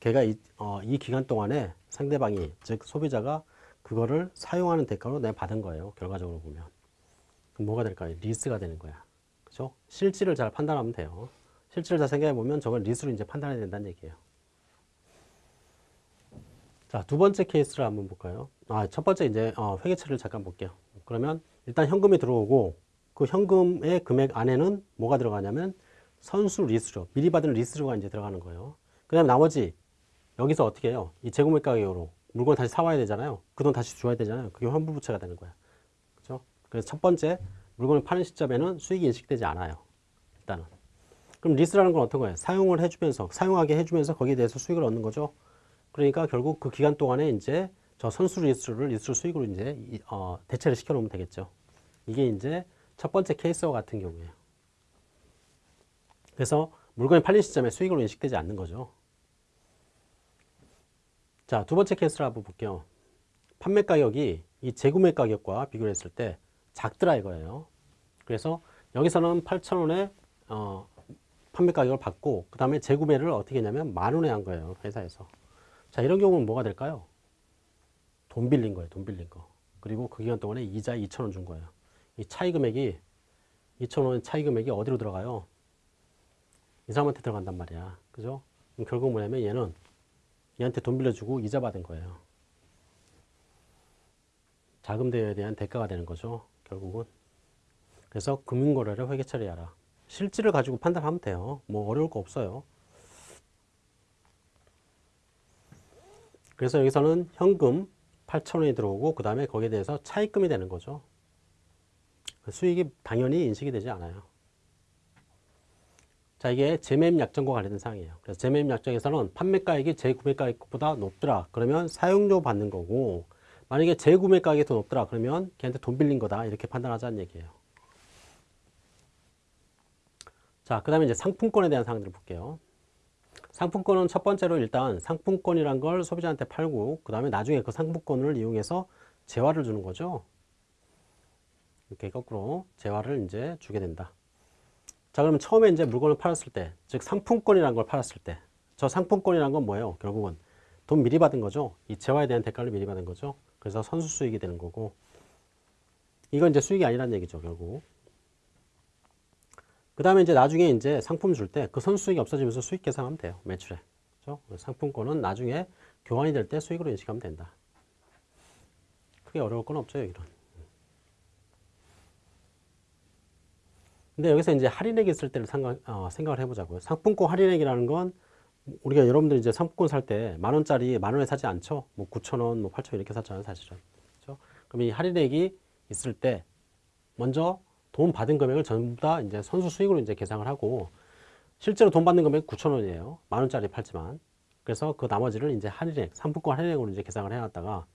걔가 이, 어, 이 기간 동안에 상대방이 즉 소비자가 그거를 사용하는 대가로 내가 받은 거예요. 결과적으로 보면. 그럼 뭐가 될까요? 리스가 되는 거야. 그죠? 실질을 잘 판단하면 돼요. 실질을 잘 생각해 보면 저걸 리스로 이제 판단해야 된다는 얘기예요. 자, 두 번째 케이스를 한번 볼까요? 아, 첫 번째 이제 어, 회계처리를 잠깐 볼게요. 그러면 일단 현금이 들어오고 그 현금의 금액 안에는 뭐가 들어가냐면 선수 리스료, 미리 받은 리스료가 이제 들어가는 거예요. 그 다음에 나머지 여기서 어떻게 해요? 이 재구매 가격으로 물건 다시 사와야 되잖아요. 그 돈 다시 줘야 되잖아요. 그게 환불부채가 되는 거야. 그죠? 그래서 첫 번째 물건을 파는 시점에는 수익이 인식되지 않아요. 일단은. 그럼 리스라는 건 어떤 거예요? 사용을 해주면서, 사용하게 해주면서 거기에 대해서 수익을 얻는 거죠. 그러니까 결국 그 기간 동안에 이제 저 선수 리스료를 리스 수익으로 이제 어, 대체를 시켜 놓으면 되겠죠. 이게 이제 첫 번째 케이스와 같은 경우에요. 그래서 물건이 팔린 시점에 수익으로 인식되지 않는 거죠. 자, 두 번째 케이스를 한번 볼게요. 판매 가격이 이 재구매 가격과 비교를 했을 때 작더라 이거예요. 그래서 여기서는 8,000원에 어, 판매 가격을 받고 그 다음에 재구매를 어떻게 했냐면 만 원에 한 거예요. 회사에서. 자, 이런 경우는 뭐가 될까요? 돈 빌린 거예요. 돈 빌린 거. 그리고 그 기간 동안에 이자 2,000원 준 거예요. 이 차이 금액이 2,000원 차이 금액이 어디로 들어가요? 이 사람한테 들어간단 말이야. 그죠? 결국 뭐냐면 얘는 얘한테 돈 빌려주고 이자 받은 거예요. 자금 대여에 대한 대가가 되는 거죠. 결국은. 그래서 금융거래를 회계 처리하라. 실질을 가지고 판단하면 돼요. 뭐 어려울 거 없어요. 그래서 여기서는 현금 8천원이 들어오고 그 다음에 거기에 대해서 차입금이 되는 거죠. 수익이 당연히 인식이 되지 않아요. 자, 이게 재매입 약정과 관련된 사항이에요. 그래서 재매입 약정에서는 판매가액이 재구매가액보다 높더라. 그러면 사용료 받는 거고, 만약에 재구매가액이 더 높더라. 그러면 걔한테 돈 빌린 거다. 이렇게 판단하자는 얘기예요. 자, 그 다음에 이제 상품권에 대한 사항들을 볼게요. 상품권은 첫 번째로 일단 상품권이란 걸 소비자한테 팔고, 그 다음에 나중에 그 상품권을 이용해서 재화를 주는 거죠. 이렇게 거꾸로 재화를 이제 주게 된다. 자, 그러면 처음에 이제 물건을 팔았을 때, 즉 상품권이라는 걸 팔았을 때, 저 상품권이라는 건 뭐예요? 결국은 돈 미리 받은 거죠. 이 재화에 대한 대가를 미리 받은 거죠. 그래서 선수 수익이 되는 거고, 이건 이제 수익이 아니라는 얘기죠, 결국. 그 다음에 이제 나중에 이제 상품 줄 때 그 선수 수익이 없어지면서 수익 계산하면 돼요. 매출에. 그죠? 상품권은 나중에 교환이 될 때 수익으로 인식하면 된다. 크게 어려울 건 없죠, 여기는. 근데 여기서 이제 할인액이 있을 때를 생각, 어, 생각을 해보자고요. 상품권 할인액이라는 건 우리가 여러분들 이제 상품권 살 때 만 원짜리 만 원에 사지 않죠? 뭐 9천 원, 뭐 8천 원 이렇게 샀잖아요, 사실은. 그렇죠? 그럼 이 할인액이 있을 때 먼저 돈 받은 금액을 전부 다 이제 선수 수익으로 이제 계상을 하고 실제로 돈 받는 금액 9천 원이에요. 만 원짜리 팔지만. 그래서 그 나머지를 이제 할인액, 상품권 할인액으로 이제 계상을 해놨다가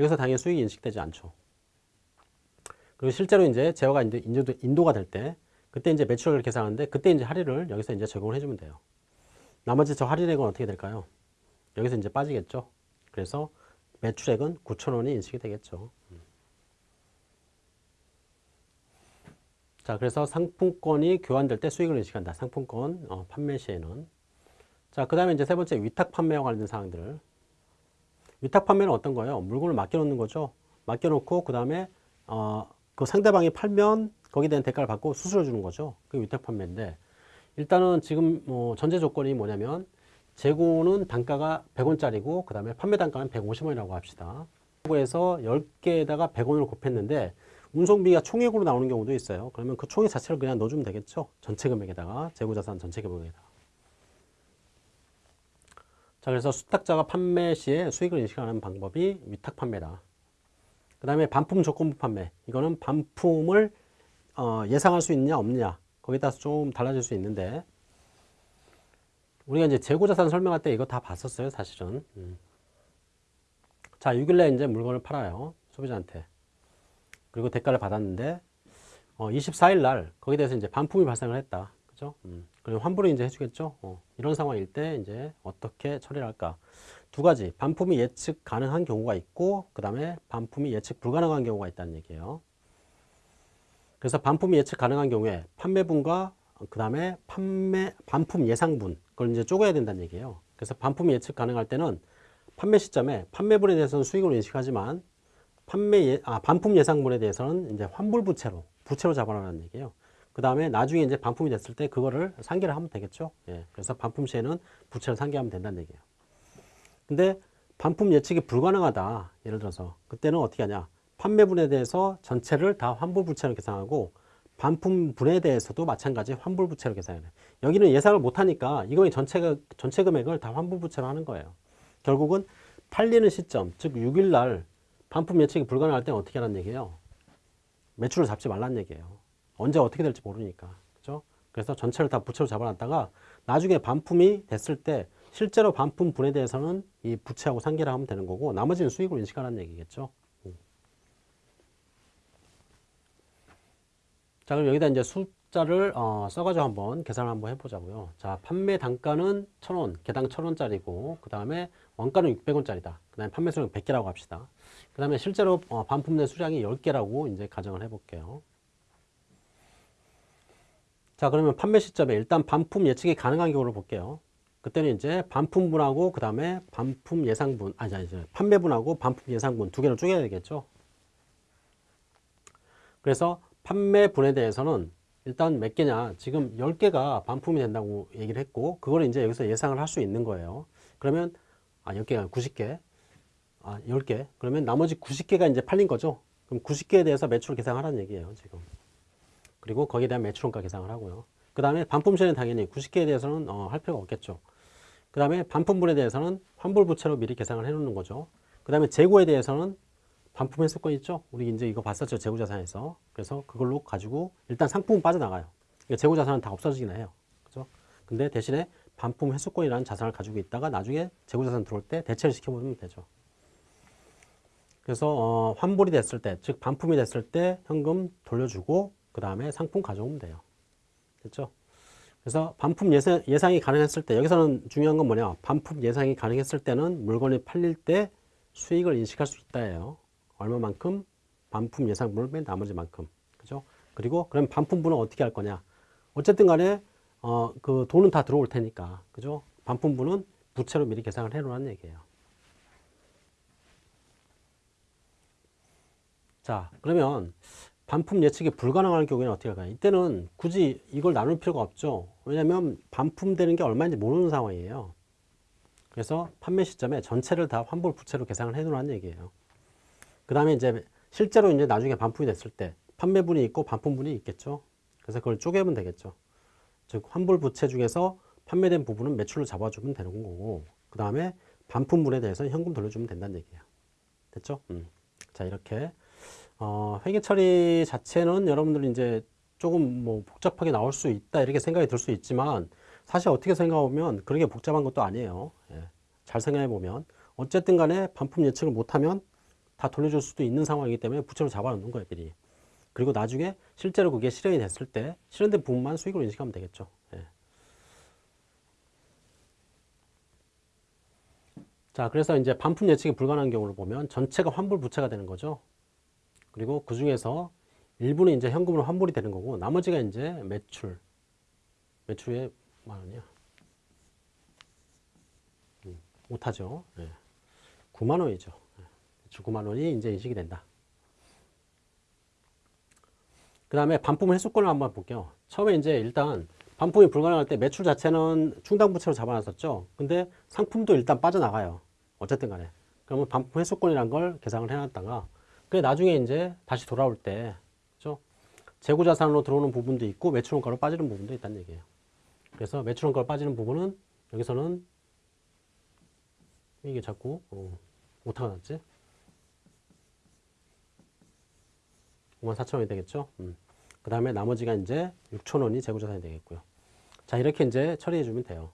여기서 당연히 수익이 인식되지 않죠. 그리고 실제로 이제 제어가 이제 인도, 인도가 될 때 그때 이제 매출을 계산하는데 그때 이제 할인을 여기서 이제 적용을 해주면 돼요. 나머지 저 할인액은 어떻게 될까요? 여기서 이제 빠지겠죠. 그래서 매출액은 9,000원이 인식이 되겠죠. 자, 그래서 상품권이 교환될 때 수익을 인식한다. 상품권 어, 판매 시에는. 자, 그 다음에 이제 세 번째 위탁 판매와 관련된 사항들. 위탁 판매는 어떤 거예요? 물건을 맡겨놓는 거죠. 맡겨놓고 그 다음에 어, 그 상대방이 팔면 거기에 대한 대가를 받고 수수료 주는 거죠. 그게 위탁 판매인데 일단은 지금 뭐 전제 조건이 뭐냐면 재고는 단가가 100원짜리고 그 다음에 판매 단가는 150원이라고 합시다. 재고에서 10개에다가 100원을 곱했는데 운송비가 총액으로 나오는 경우도 있어요. 그러면 그 총액 자체를 그냥 넣어주면 되겠죠. 전체 금액에다가 재고자산 전체 금액에다가. 자, 그래서 수탁자가 판매 시에 수익을 인식하는 방법이 위탁 판매다. 그 다음에 반품 조건부 판매. 이거는 반품을 어, 예상할 수 있느냐 없느냐. 거기에 따라서 좀 달라질 수 있는데. 우리가 이제 재고자산 설명할 때 이거 다 봤었어요 사실은. 음. 자 6일날 이제 물건을 팔아요 소비자한테. 그리고 대가를 받았는데 어, 24일 날 거기에 대해서 이제 반품이 발생을 했다. 그죠? 음. 그리고 환불을 이제 해주겠죠? 어, 이런 상황일 때 이제 어떻게 처리를 할까 두 가지 반품이 예측 가능한 경우가 있고 그 다음에 반품이 예측 불가능한 경우가 있다는 얘기예요 그래서 반품이 예측 가능한 경우에 판매분과 그 다음에 판매 반품 예상분 그걸 이제 쪼개야 된다는 얘기예요. 그래서 반품이 예측 가능할 때는 판매 시점에 판매분에 대해서는 수익으로 인식하지만 판매 예, 아 반품 예상분에 대해서는 이제 환불 부채로 부채로 잡아라는 얘기예요. 그 다음에 나중에 이제 반품이 됐을 때 그거를 상계를 하면 되겠죠. 예. 그래서 반품 시에는 부채를 상계하면 된다는 얘기예요. 근데 반품 예측이 불가능하다. 예를 들어서 그때는 어떻게 하냐? 판매분에 대해서 전체를 다 환불부채로 계산하고 반품분에 대해서도 마찬가지 환불부채로 계산해요. 여기는 예상을 못하니까 이거 전체, 전체 금액을 다 환불부채로 하는 거예요. 결국은 팔리는 시점, 즉 6일 날 반품 예측이 불가능할 때는 어떻게 하라는 얘기예요? 매출을 잡지 말란 얘기예요. 언제 어떻게 될지 모르니까. 그죠? 그래서 전체를 다 부채로 잡아놨다가 나중에 반품이 됐을 때 실제로 반품분에 대해서는 이 부채하고 상계를 하면 되는 거고 나머지는 수익으로 인식하라는 얘기겠죠. 자, 그럼 여기다 이제 숫자를 어, 써가지고 한번 계산을 한번 해보자고요. 자, 판매 단가는 1,000원, 개당 1,000원짜리고, 그 다음에 원가는 600원짜리다. 그 다음에 판매 수량 100개라고 합시다. 그 다음에 실제로 어, 반품된 수량이 10개라고 이제 가정을 해볼게요. 자, 그러면 판매 시점에 일단 반품 예측이 가능한 경우를 볼게요. 그때는 이제 반품분하고 그 다음에 반품 예상분, 아니, 아니, 판매분하고 반품 예상분 두 개를 쪼개야 되겠죠. 그래서 판매분에 대해서는 일단 몇 개냐? 지금 10개가 반품이 된다고 얘기를 했고 그걸 이제 여기서 예상을 할 수 있는 거예요. 그러면 아 10개가 90개? 아 10개? 그러면 나머지 90개가 이제 팔린 거죠? 그럼 90개에 대해서 매출 계산하라는 얘기예요 지금. 그리고 거기에 대한 매출원가 계산을 하고요. 그 다음에 반품세는 당연히 90개에 대해서는 어, 할 필요가 없겠죠 그 다음에 반품분에 대해서는 환불부채로 미리 계산을 해 놓는 거죠 그 다음에 재고에 대해서는 반품 횟수권 있죠? 우리 이제 이거 봤었죠. 재고자산에서. 그래서 그걸로 가지고 일단 상품은 빠져나가요. 그러니까 재고자산은 다 없어지긴 해요. 그죠? 근데 대신에 반품 횟수권이라는 자산을 가지고 있다가 나중에 재고자산 들어올 때 대체를 시켜보면 되죠. 그래서 어, 환불이 됐을 때, 즉 반품이 됐을 때 현금 돌려주고 그 다음에 상품 가져오면 돼요. 됐죠? 그래서 반품 예상, 예상 이 가능했을 때 여기서는 중요한 건 뭐냐 반품 예상이 가능했을 때는 물건이 팔릴 때 수익을 인식할 수 있다예요. 얼마만큼 반품 예상분을 뺀 나머지만큼 그죠? 그리고 그럼 반품분은 어떻게 할 거냐? 어쨌든 간에 어, 그 돈은 다 들어올 테니까 그죠? 반품분은 부채로 미리 계산을 해 놓으라는 얘기예요. 자, 그러면 반품 예측이 불가능한 경우에는 어떻게 할까요? 이때는 굳이 이걸 나눌 필요가 없죠. 왜냐하면 반품되는 게 얼마인지 모르는 상황이에요. 그래서 판매 시점에 전체를 다 환불 부채로 계산을 해 놓으라는 얘기예요. 그 다음에 이제 실제로 이제 나중에 반품이 됐을 때 판매분이 있고 반품분이 있겠죠. 그래서 그걸 쪼개면 되겠죠. 즉 환불 부채 중에서 판매된 부분은 매출로 잡아주면 되는 거고 그 다음에 반품분에 대해서는 현금 돌려주면 된다는 얘기예요. 됐죠? 음. 자 이렇게 어, 회계 처리 자체는 여러분들 이제 조금 뭐 복잡하게 나올 수 있다 이렇게 생각이 들 수 있지만 사실 어떻게 생각하면 그렇게 복잡한 것도 아니에요. 예. 잘 생각해 보면 어쨌든 간에 반품 예측을 못하면 다 돌려줄 수도 있는 상황이기 때문에 부채로 잡아놓는 거예요 미리. 그리고 나중에 실제로 그게 실현이 됐을 때 실현된 부분만 수익으로 인식하면 되겠죠. 예. 자, 그래서 이제 반품 예측이 불가능한 경우를 보면 전체가 환불 부채가 되는 거죠. 그리고 그 중에서 일부는 이제 현금으로 환불이 되는 거고 나머지가 이제 매출. 매출에 만 원이야. 음, 못하죠. 예. 9만 원이죠. 예. 매출 9만 원이 이제 인식이 된다. 그 다음에 반품 회수권을 한번 볼게요. 처음에 이제 일단 반품이 불가능할 때 매출 자체는 충당부채로 잡아놨었죠. 근데 상품도 일단 빠져나가요. 어쨌든 간에. 그러면 반품 회수권이란 걸 계상을 해놨다가 그 나중에 이제 다시 돌아올 때 그죠? 재고 자산으로 들어오는 부분도 있고 매출 원가로 빠지는 부분도 있다는 얘기예요. 그래서 매출 원가로 빠지는 부분은 여기서는 이게 자꾸 어, 오타가 났지? 5만 4천 원이 되겠죠. 음. 그 다음에 나머지가 이제 6천 원이 재고자산이 되겠고요. 자 이렇게 이제 처리해 주면 돼요.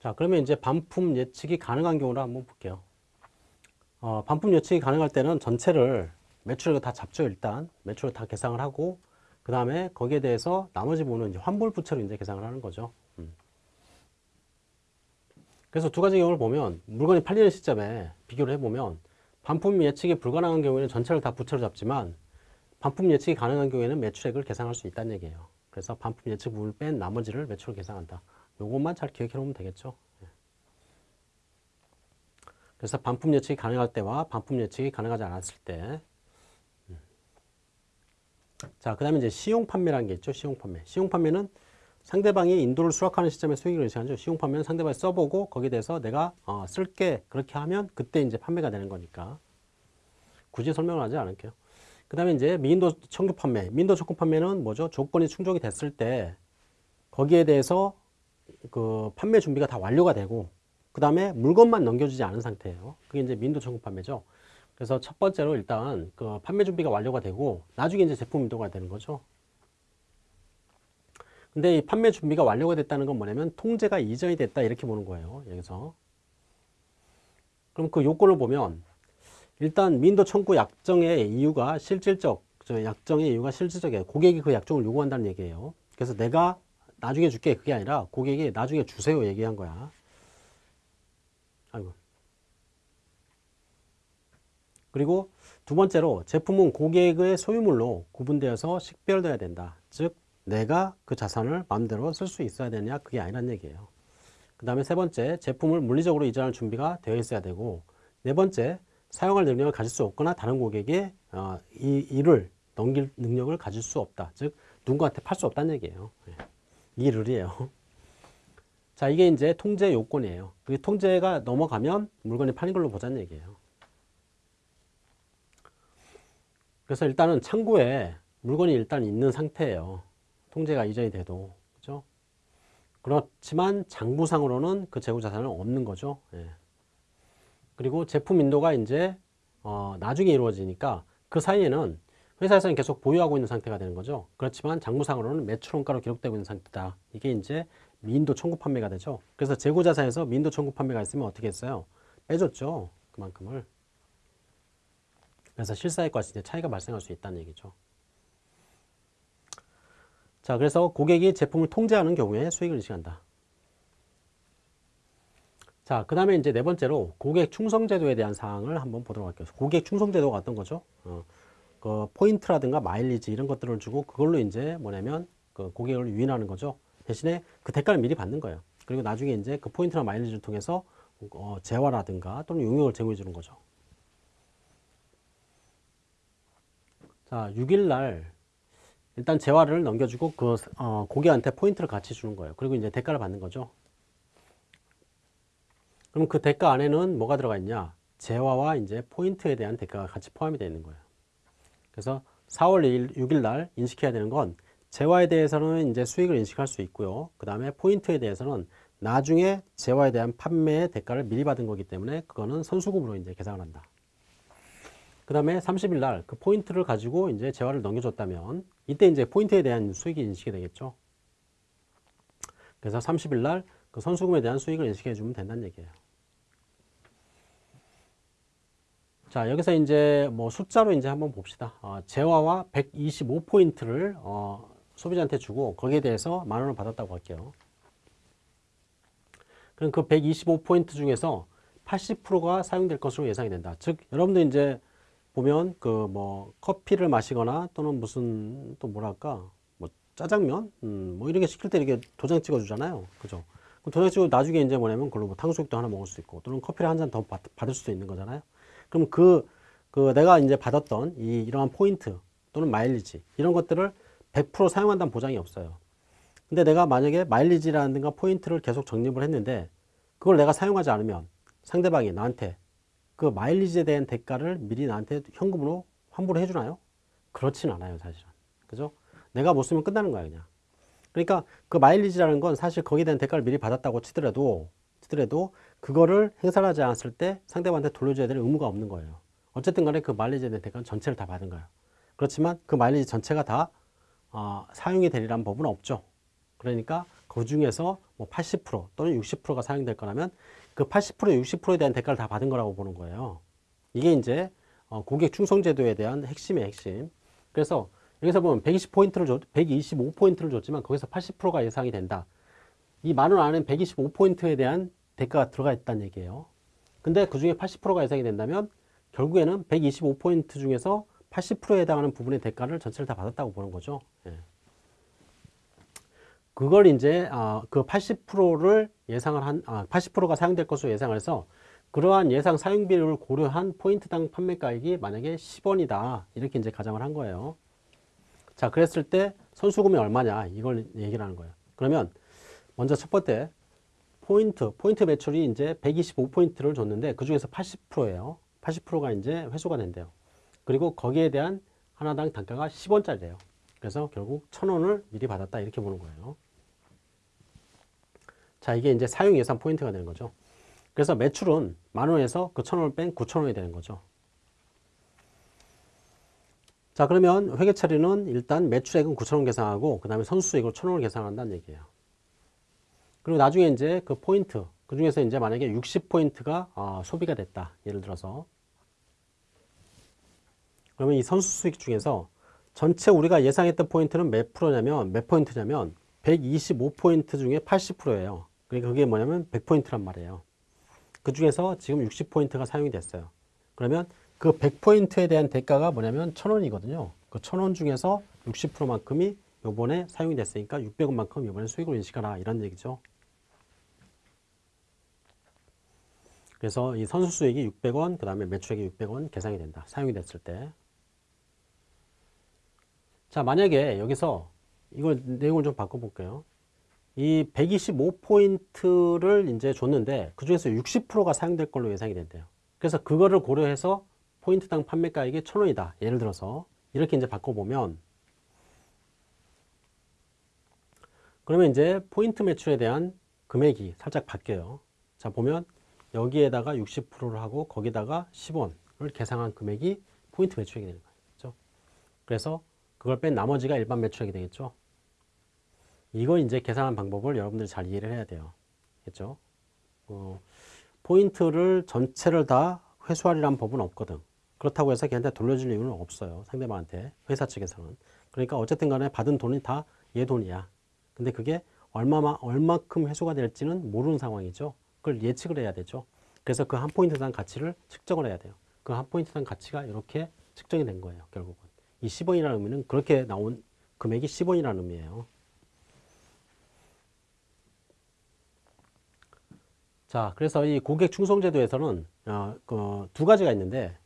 자 그러면 이제 반품 예측이 가능한 경우를 한번 볼게요. 어, 반품 예측이 가능할 때는 전체를 매출을 다 잡죠 일단 매출을 다 계상을 하고 그 다음에 거기에 대해서 나머지 부분은 이제 환불 부채로 이제 계상을 하는 거죠. 음. 그래서 두 가지 경우를 보면 물건이 팔리는 시점에 비교를 해보면 반품 예측이 불가능한 경우에는 전체를 다 부채로 잡지만 반품 예측이 가능한 경우에는 매출액을 계산할 수 있다는 얘기예요. 그래서 반품 예측 부분을 뺀 나머지를 매출로 계산한다. 요것만 잘 기억해 놓으면 되겠죠. 예. 그래서 반품 예측이 가능할 때와 반품 예측이 가능하지 않았을 때. 음. 자, 그 다음에 이제 시용 판매라는 게 있죠. 시용 판매. 시용 판매는 상대방이 인도를 수락하는 시점에 수익을 인식하죠. 시용 판매는 상대방이 써보고 거기에 대해서 내가 어, 쓸게 그렇게 하면 그때 이제 판매가 되는 거니까 굳이 설명을 하지 않을게요. 그 다음에 이제 미인도 청구 판매. 미인도 청구 판매는 뭐죠? 조건이 충족이 됐을 때 거기에 대해서 그 판매 준비가 다 완료가 되고 그 다음에 물건만 넘겨주지 않은 상태예요. 그게 이제 미인도 청구 판매죠. 그래서 첫 번째로 일단 그 판매 준비가 완료가 되고 나중에 이제 제품 인도가 되는 거죠. 근데 이 판매 준비가 완료가 됐다는 건 뭐냐면 통제가 이전이 됐다 이렇게 보는 거예요. 여기서. 그럼 그 요건을 보면 일단 민도 청구 약정의 이유가 실질적, 약정의 이유가 실질적이에요. 고객이 그 약정을 요구한다는 얘기예요. 그래서 내가 나중에 줄게 그게 아니라 고객이 나중에 주세요 얘기한 거야. 아이고. 그리고 두 번째로 제품은 고객의 소유물로 구분되어서 식별돼야 된다. 즉 내가 그 자산을 마음대로 쓸 수 있어야 되냐 그게 아니란 얘기예요. 그 다음에 세 번째 제품을 물리적으로 이전할 준비가 되어 있어야 되고 네 번째 사용할 능력을 가질 수 없거나 다른 고객에 어, 이 일을 넘길 능력을 가질 수 없다. 즉 누군가한테 팔 수 없다는 얘기예요. 예. 이 룰이에요. 자 이게 이제 통제 요건이에요. 그 통제가 넘어가면 물건이 팔린 걸로 보자는 얘기예요. 그래서 일단은 창고에 물건이 일단 있는 상태예요. 통제가 이전이 돼도 그죠? 그렇지만 장부상으로는 그 재고 자산은 없는 거죠. 예. 그리고 제품 인도가 이제 어, 나중에 이루어지니까 그 사이에는 회사에서는 계속 보유하고 있는 상태가 되는 거죠. 그렇지만 장부상으로는 매출 원가로 기록되고 있는 상태다. 이게 이제 미인도 청구 판매가 되죠. 그래서 재고 자산에서 미인도 청구 판매가 있으면 어떻게 했어요? 빼줬죠. 그만큼을. 그래서 실사액과 이제 차이가 발생할 수 있다는 얘기죠. 자, 그래서 고객이 제품을 통제하는 경우에 수익을 인식한다. 자, 그 다음에 이제 네 번째로 고객 충성제도에 대한 사항을 한번 보도록 할게요. 고객 충성제도가 어떤 거죠? 어, 그 포인트라든가 마일리지 이런 것들을 주고 그걸로 이제 뭐냐면 그 고객을 유인하는 거죠. 대신에 그 대가를 미리 받는 거예요. 그리고 나중에 이제 그 포인트나 마일리지를 통해서 어, 재화라든가 또는 용역을 제공해 주는 거죠. 자, 6일 날 일단 재화를 넘겨주고 그 어, 고객한테 포인트를 같이 주는 거예요. 그리고 이제 대가를 받는 거죠. 그럼 그 대가 안에는 뭐가 들어가 있냐? 재화와 이제 포인트에 대한 대가가 같이 포함이 되어 있는 거예요. 그래서 4월 2일, 6일 날 인식해야 되는 건 재화에 대해서는 이제 수익을 인식할 수 있고요. 그 다음에 포인트에 대해서는 나중에 재화에 대한 판매의 대가를 미리 받은 거기 때문에 그거는 선수금으로 이제 계산을 한다. 그 다음에 30일 날 그 포인트를 가지고 이제 재화를 넘겨줬다면 이때 이제 포인트에 대한 수익이 인식이 되겠죠. 그래서 30일 날 그 선수금에 대한 수익을 인식해 주면 된다는 얘기예요. 자, 여기서 이제 뭐 숫자로 이제 한번 봅시다. 어, 재화와 125포인트를 어, 소비자한테 주고 거기에 대해서 만 원을 받았다고 할게요. 그럼 그 125포인트 중에서 80%가 사용될 것으로 예상이 된다. 즉, 여러분들 이제 보면 그 뭐 커피를 마시거나 또는 무슨 또 뭐랄까 뭐 짜장면 음, 뭐 이렇게 시킬 때 이렇게 도장 찍어 주잖아요. 그죠? 도장 찍고 나중에 이제 뭐냐면 그걸로 뭐 탕수육도 하나 먹을 수 있고 또는 커피를 한 잔 더 받을 수도 있는 거잖아요. 그럼 그, 그 내가 이제 받았던 이 이러한 포인트 또는 마일리지 이런 것들을 100% 사용한다는 보장이 없어요. 근데 내가 만약에 마일리지라든가 포인트를 계속 적립을 했는데 그걸 내가 사용하지 않으면 상대방이 나한테 그 마일리지에 대한 대가를 미리 나한테 현금으로 환불을 해주나요? 그렇진 않아요, 사실은. 그죠? 내가 못 쓰면 끝나는 거야, 그냥. 그러니까 그 마일리지라는 건 사실 거기에 대한 대가를 미리 받았다고 치더라도, 치더라도 그거를 행사를 하지 않았을 때 상대방한테 돌려줘야 될 의무가 없는 거예요. 어쨌든 간에 그 마일리지에 대한 대가는 전체를 다 받은 거예요. 그렇지만 그 마일리지 전체가 다 어, 사용이 되리라는 법은 없죠. 그러니까 그 중에서 뭐 80% 또는 60%가 사용될 거라면 그 80% 60%에 대한 대가를 다 받은 거라고 보는 거예요. 이게 이제 어, 고객 충성 제도에 대한 핵심의 핵심. 그래서 여기서 보면 120포인트를 줬, 125포인트를 줬지만 거기서 80%가 예상이 된다. 이 만 원 안에 125포인트에 대한 대가가 들어가 있다는 얘기예요. 근데 그 중에 80%가 예상이 된다면 결국에는 125포인트 중에서 80%에 해당하는 부분의 대가를 전체를 다 받았다고 보는 거죠. 예. 그걸 이제 아, 그 80%를 예상을 한 아, 80%가 사용될 것으로 예상을 해서 그러한 예상 사용비를 고려한 포인트당 판매가액이 만약에 10원이다 이렇게 이제 가정을 한 거예요. 자 그랬을 때 선수금이 얼마냐 이걸 얘기를 하는 거예요. 그러면 먼저 첫 번째 포인트 포인트 매출이 이제 125포인트를 줬는데 그 중에서 80%예요. 80%가 이제 회수가 된대요. 그리고 거기에 대한 하나당 단가가 10원짜리래요. 그래서 결국 1000원을 미리 받았다 이렇게 보는 거예요. 자, 이게 이제 사용 예상 포인트가 되는 거죠. 그래서 매출은 만원에서 그 천원을 뺀 구천원이 되는 거죠. 자, 그러면 회계 처리는 일단 매출액은 구천원 계산하고 그 다음에 선수수익으로 천원을 계산한다는 얘기예요. 그리고 나중에 이제 그 포인트, 그 중에서 이제 만약에 60포인트가 어, 소비가 됐다. 예를 들어서. 그러면 이 선수 수익 중에서 전체 우리가 예상했던 포인트는 몇 프로냐면, 몇 포인트냐면 125포인트 중에 80%예요. 그러니까 그게 뭐냐면 100포인트란 말이에요. 그 중에서 지금 60포인트가 사용이 됐어요. 그러면 그 100포인트에 대한 대가가 뭐냐면 1000원이거든요. 그 1000원 중에서 60%만큼이 요번에 사용이 됐으니까 600원만큼 요번에 수익으로 인식하라 이런 얘기죠. 그래서 이 선수 수익이 600원, 그 다음에 매출액이 600원 계산이 된다. 사용이 됐을 때. 자, 만약에 여기서 이걸 내용을 좀 바꿔볼게요. 이 125포인트를 이제 줬는데 그 중에서 60%가 사용될 걸로 예상이 된대요. 그래서 그거를 고려해서 포인트당 판매가액이 1000원이다. 예를 들어서 이렇게 이제 바꿔보면 그러면 이제 포인트 매출에 대한 금액이 살짝 바뀌어요. 자, 보면 여기에다가 60%를 하고 거기다가 10원을 계산한 금액이 포인트 매출액이 되는 거예요. 그렇죠? 그래서 그걸 뺀 나머지가 일반 매출액이 되겠죠. 이거 이제 계산한 방법을 여러분들이 잘 이해를 해야 돼요. 그죠? 어, 포인트를 전체를 다 회수하리란 법은 없거든. 그렇다고 해서 걔한테 돌려줄 이유는 없어요. 상대방한테. 회사 측에서는. 그러니까 어쨌든 간에 받은 돈이 다 얘 돈이야. 근데 그게 얼마만, 얼마큼 회수가 될지는 모르는 상황이죠. 그걸 예측을 해야 되죠. 그래서 그 한 포인트당 가치를 측정을 해야 돼요. 그 한 포인트당 가치가 이렇게 측정이 된 거예요. 결국은. 이 10원이라는 의미는 그렇게 나온 금액이 10원이라는 의미예요. 자, 그래서 이 고객 충성제도에서는 어, 그 두 가지가 있는데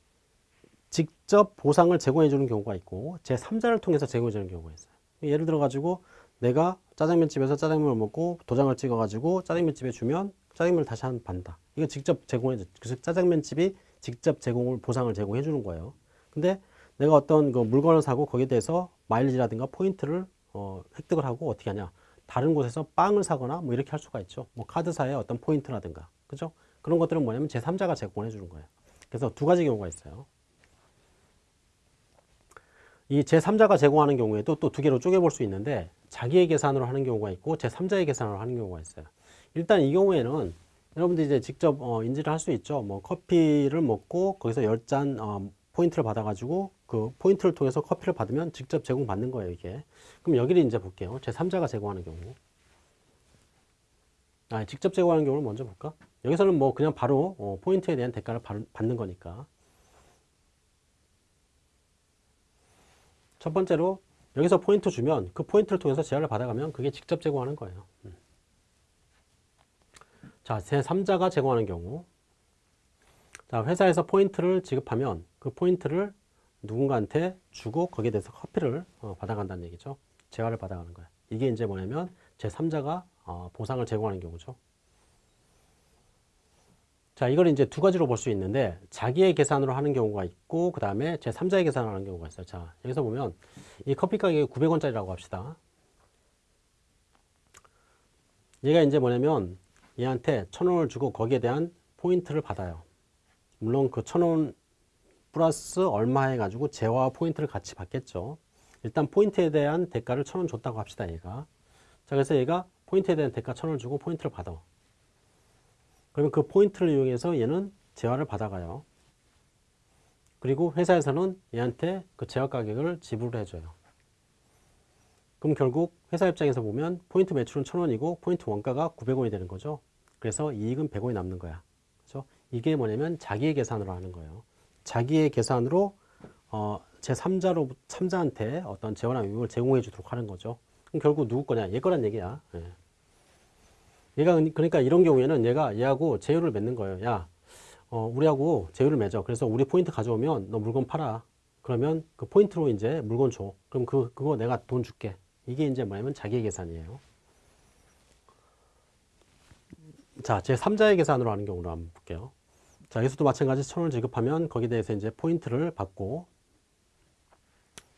직접 보상을 제공해 주는 경우가 있고 제3자를 통해서 제공해 주는 경우가 있어요. 예를 들어 가지고 내가 짜장면집에서 짜장면을 먹고 도장을 찍어 가지고 짜장면집에 주면 짜장면을 다시 한 판다. 이거 직접 제공해 줘. 그래서 짜장면집이 직접 제공을 보상을 제공해 주는 거예요. 근데 내가 어떤 그 물건을 사고 거기에 대해서 마일리지라든가 포인트를 어, 획득을 하고 어떻게 하냐. 다른 곳에서 빵을 사거나 뭐 이렇게 할 수가 있죠. 뭐 카드사의 어떤 포인트라든가. 그죠? 그런 것들은 뭐냐면 제3자가 제공해 주는 거예요. 그래서 두 가지 경우가 있어요. 이 제3자가 제공하는 경우에도 또 두 개로 쪼개볼 수 있는데 자기의 계산으로 하는 경우가 있고 제3자의 계산으로 하는 경우가 있어요. 일단 이 경우에는 여러분들 이제 직접 어, 인지를 할 수 있죠. 뭐 커피를 먹고 거기서 10잔 어, 포인트를 받아가지고 그 포인트를 통해서 커피를 받으면 직접 제공받는 거예요, 이게. 그럼 여기를 이제 볼게요. 제3자가 제공하는 경우. 아, 직접 제공하는 경우를 먼저 볼까? 여기서는 뭐 그냥 바로 어, 포인트에 대한 대가를 받는 거니까. 첫 번째로 여기서 포인트 주면 그 포인트를 통해서 재화를 받아가면 그게 직접 제공하는 거예요. 음. 자, 제3자가 제공하는 경우. 자, 회사에서 포인트를 지급하면 그 포인트를 누군가한테 주고 거기에 대해서 커피를 어, 받아간다는 얘기죠. 재화를 받아가는 거예요. 이게 이제 뭐냐면 제3자가 어, 보상을 제공하는 경우죠. 자, 이걸 이제 두 가지로 볼 수 있는데 자기의 계산으로 하는 경우가 있고 그 다음에 제3자의 계산을 하는 경우가 있어요. 자, 여기서 보면 이 커피 가격이 900원짜리라고 합시다. 얘가 이제 뭐냐면 얘한테 1000원을 주고 거기에 대한 포인트를 받아요. 물론 그 1000원 플러스 얼마 해가지고 재화 포인트를 같이 받겠죠. 일단 포인트에 대한 대가를 1000원 줬다고 합시다. 얘가. 자, 그래서 얘가 포인트에 대한 대가 1000원 주고 포인트를 받아. 그러면 그 포인트를 이용해서 얘는 재화를 받아가요. 그리고 회사에서는 얘한테 그 재화 가격을 지불을 해줘요. 그럼 결국 회사 입장에서 보면 포인트 매출은 1000원이고 포인트 원가가 900원이 되는 거죠. 그래서 이익은 100원이 남는 거야. 그렇죠? 이게 뭐냐면 자기의 계산으로 하는 거예요. 자기의 계산으로 어, 제3자로 3자한테 어떤 재원나 유익을 제공해 주도록 하는 거죠. 그럼 결국 누구 거냐? 얘 거란 얘기야. 예. 얘가 그러니까 이런 경우에는 얘가 얘하고 제휴를 맺는 거예요. 야, 어, 우리하고 제휴를 맺어. 그래서 우리 포인트 가져오면 너 물건 팔아. 그러면 그 포인트로 이제 물건 줘. 그럼 그 그거 내가 돈 줄게. 이게 이제 뭐냐면 자기의 계산이에요. 자, 제 3자의 계산으로 하는 경우로 한번 볼게요. 자, 여기서도 마찬가지 천원을 지급하면 거기에 대해서 이제 포인트를 받고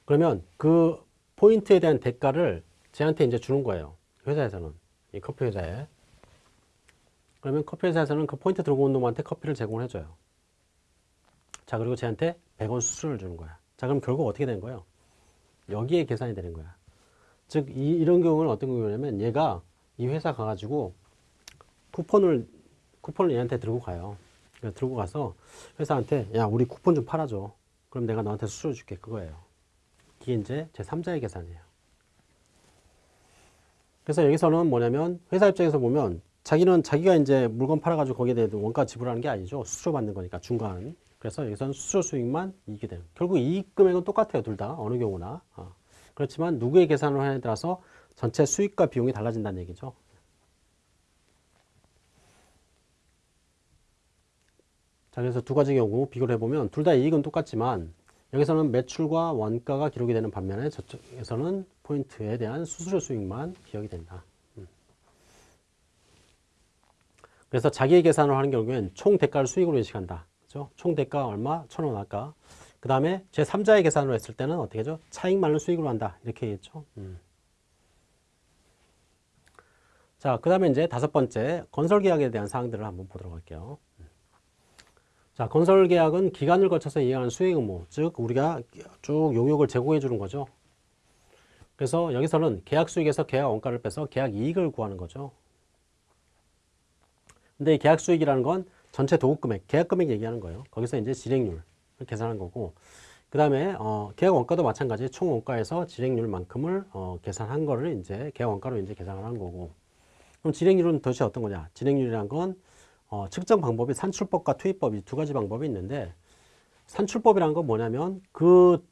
그러면 그 포인트에 대한 대가를 쟤한테 이제 주는 거예요. 회사에서는. 이 커피 회사에. 그러면 커피 회사에서는 그 포인트 들고 온 놈한테 커피를 제공을 해줘요. 자, 그리고 쟤한테 100원 수수료를 주는 거야. 자, 그럼 결국 어떻게 되는 거예요? 여기에 계산이 되는 거야. 즉, 이, 이런 경우는 어떤 경우냐면 얘가 이 회사 가가지고 쿠폰을, 쿠폰을 얘한테 들고 가요. 들고 가서 회사한테 야 우리 쿠폰 좀 팔아줘. 그럼 내가 너한테 수수료 줄게. 그거예요. 이게 이제 제 3자의 계산이에요. 그래서 여기서는 뭐냐면 회사 입장에서 보면 자기는 자기가 이제 물건 팔아가지고 거기에 대해 원가 지불하는 게 아니죠. 수수료 받는 거니까 중간. 그래서 여기서는 수수료 수익만 이익이 돼요. 결국 이익 금액은 똑같아요 둘 다. 어느 경우나. 어. 그렇지만 누구의 계산을 하냐에 따라서 전체 수익과 비용이 달라진다는 얘기죠 자, 그래서 두 가지 경우 비교를 해보면 둘 다 이익은 똑같지만 여기서는 매출과 원가가 기록이 되는 반면에 저쪽에서는 포인트에 대한 수수료 수익만 기억이 된다. 음. 그래서 자기의 계산을 하는 경우에는 총 대가를 수익으로 인식한다. 그죠? 총 대가 얼마? 천 원 아까. 그 다음에 제3자의 계산으로 했을 때는 어떻게 하죠? 차익만을 수익으로 한다. 이렇게 얘기했죠. 음. 자, 그 다음에 이제 다섯 번째 건설 계약에 대한 사항들을 한번 보도록 할게요. 자, 건설 계약은 기간을 거쳐서 이행하는 수행 의무, 즉 우리가 쭉 용역을 제공해 주는 거죠. 그래서 여기서는 계약 수익에서 계약 원가를 빼서 계약 이익을 구하는 거죠. 근데 이 계약 수익이라는 건 전체 도급 금액, 계약 금액 얘기하는 거예요. 거기서 이제 진행률을 계산한 거고, 그 다음에 어, 계약 원가도 마찬가지 총 원가에서 진행률만큼을 어, 계산한 거를 이제 계약 원가로 이제 계산을 한 거고. 그럼 진행률은 도대체 어떤 거냐? 진행률이란 건 어, 측정 방법이 산출법과 투입법 이 두 가지 방법이 있는데 산출법이라는 건 뭐냐면 그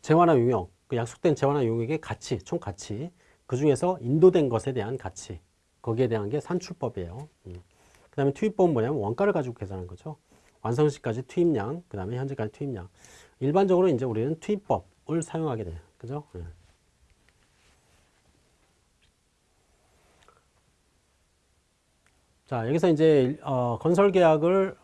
재화나 용역, 그 약속된 재화나 용역의 가치, 총 가치 그 중에서 인도된 것에 대한 가치 거기에 대한 게 산출법이에요. 음. 그 다음에 투입법은 뭐냐면 원가를 가지고 계산한 거죠. 완성 시까지 투입량, 그 다음에 현재까지 투입량. 일반적으로 이제 우리는 투입법을 사용하게 돼요. 그죠? 음. 자, 여기서 이제 어, 건설 계약을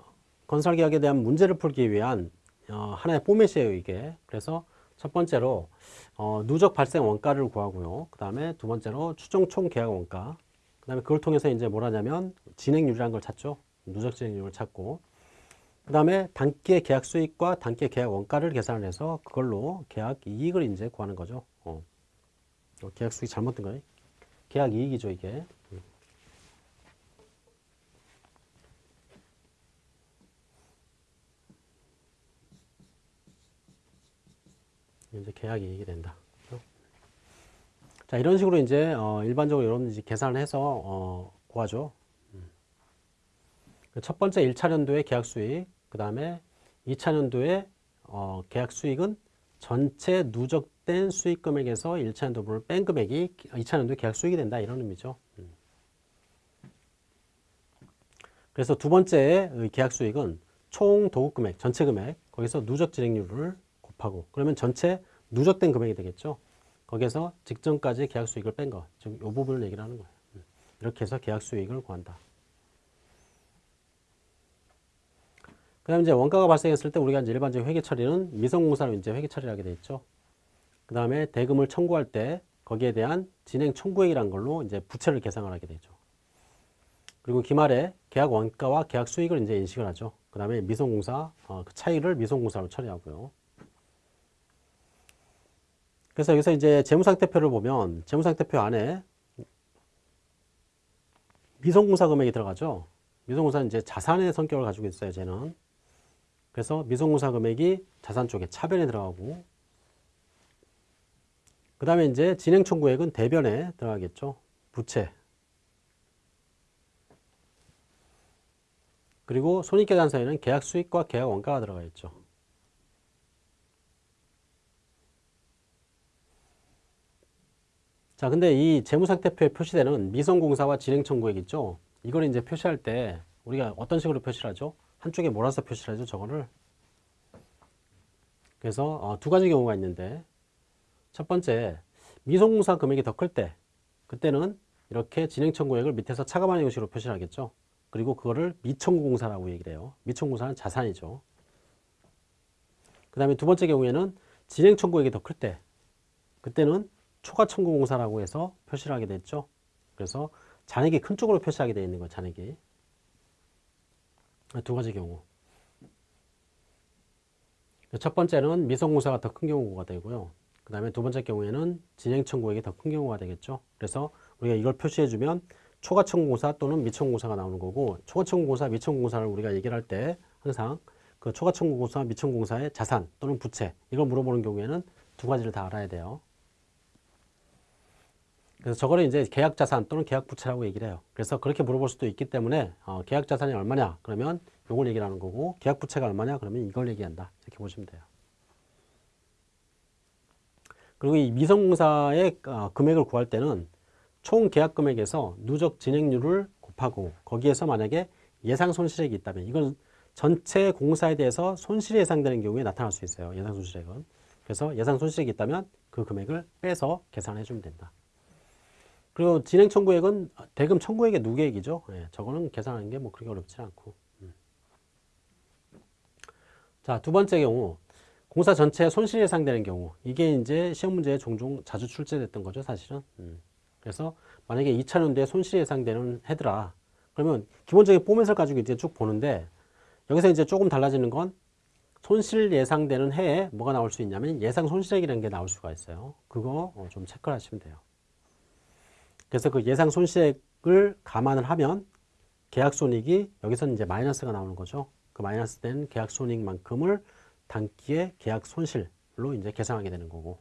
건설 계약에 대한 문제를 풀기 위한 어, 하나의 포맷이에요, 이게. 그래서 첫 번째로 어, 누적 발생 원가를 구하고요. 그 다음에 두 번째로 추정 총 계약 원가. 그 다음에 그걸 통해서 이제 뭘 하냐면 진행률이라는 걸 찾죠. 누적 진행률을 찾고. 그 다음에 단기의 계약 수익과 단기의 계약 원가를 계산을 해서 그걸로 계약 이익을 이제 구하는 거죠. 어. 어, 계약 수익 잘못된 거예요. 계약 이익이죠, 이게. 이제 계약 이익이 된다. 자, 이런 식으로 이제 어, 일반적으로 여러분들이 계산을 해서 어, 구하죠. 음. 첫 번째 1차 년도의 계약 수익, 그 다음에 2차 년도의 어, 계약 수익은 전체 누적된 수익 금액에서 1차 연도분을 뺀 금액이 2차 연도의 계약 수익이 된다 이런 의미죠. 음. 그래서 두 번째의 계약 수익은 총 도급 금액, 전체 금액, 거기서 누적 진행률을 곱하고 그러면 전체 누적된 금액이 되겠죠. 거기에서 직전까지 계약 수익을 뺀 거, 즉이 부분을 얘기를 하는 거예요. 음. 이렇게 해서 계약 수익을 구한다. 그 다음에 이제 원가가 발생했을 때 우리가 이제 일반적인 회계 처리는 미성공사로 이제 회계 처리를 하게 돼 있죠. 그 다음에 대금을 청구할 때 거기에 대한 진행 청구액이라는 걸로 이제 부채를 계상을 하게 되죠. 그리고 기말에 계약 원가와 계약 수익을 이제 인식을 하죠. 그 다음에 미성공사, 어, 그 차이를 미성공사로 처리하고요. 그래서 여기서 이제 재무상태표를 보면 재무상태표 안에 미성공사 금액이 들어가죠. 미성공사는 이제 자산의 성격을 가지고 있어요, 쟤는. 그래서 미성공사 금액이 자산 쪽에 차변에 들어가고 그 다음에 이제 진행 청구액은 대변에 들어가겠죠. 부채. 그리고 손익계산서에는 계약 수익과 계약 원가가 들어가 있죠. 자, 근데 이 재무상태표에 표시되는 미성공사와 진행청구액 있죠? 이걸 이제 표시할 때 우리가 어떤 식으로 표시를 하죠? 한쪽에 몰아서 표시를 하죠, 저거를. 그래서 어, 두 가지 경우가 있는데 첫 번째, 미성공사 금액이 더 클 때, 그때는 이렇게 진행청구액을 밑에서 차감하는 형식으로 표시를 하겠죠. 그리고 그거를 미청구공사라고 얘기를 해요. 미청구공사는 자산이죠. 그 다음에 두 번째 경우에는 진행청구액이 더 클 때, 그때는 초과청구공사라고 해서 표시를 하게 됐죠. 그래서 잔액이 큰 쪽으로 표시하게 되어 있는 거예요. 잔액이. 두 가지 경우. 첫 번째는 미성공사가 더 큰 경우가 되고요. 그 다음에 두 번째 경우에는 진행청구액이 더 큰 경우가 되겠죠. 그래서 우리가 이걸 표시해주면 초과청구공사 또는 미청구공사가 나오는 거고 초과청구공사, 미청구공사를 우리가 얘기를 할 때 항상 그 초과청구공사, 미청구공사의 자산 또는 부채 이걸 물어보는 경우에는 두 가지를 다 알아야 돼요. 그래서 저거를 이제 계약 자산 또는 계약 부채라고 얘기를 해요. 그래서 그렇게 물어볼 수도 있기 때문에 어, 계약 자산이 얼마냐? 그러면 요걸 얘기를 하는 거고 계약 부채가 얼마냐? 그러면 이걸 얘기한다. 이렇게 보시면 돼요. 그리고 이 미성공사의 어, 금액을 구할 때는 총 계약 금액에서 누적 진행률을 곱하고 거기에서 만약에 예상 손실액이 있다면 이건 전체 공사에 대해서 손실이 예상되는 경우에 나타날 수 있어요. 예상 손실액은. 그래서 예상 손실액이 있다면 그 금액을 빼서 계산해 주면 된다. 그리고 진행 청구액은 대금 청구액의 누계액이죠. 예, 저거는 계산하는 게 뭐 그렇게 어렵지 않고. 음. 자, 두 번째 경우. 공사 전체에 손실이 예상되는 경우. 이게 이제 시험 문제에 종종 자주 출제됐던 거죠, 사실은. 음. 그래서 만약에 2차 년도에 손실이 예상되는 해더라. 그러면 기본적인 포맷을 가지고 이제 쭉 보는데 여기서 이제 조금 달라지는 건 손실 예상되는 해에 뭐가 나올 수 있냐면 예상 손실액이라는 게 나올 수가 있어요. 그거 어, 좀 체크를 하시면 돼요. 그래서 그 예상 손실액을 감안을 하면 계약 손익이 여기서는 이제 마이너스가 나오는 거죠. 그 마이너스 된 계약 손익만큼을 단기의 계약 손실로 이제 계산하게 되는 거고.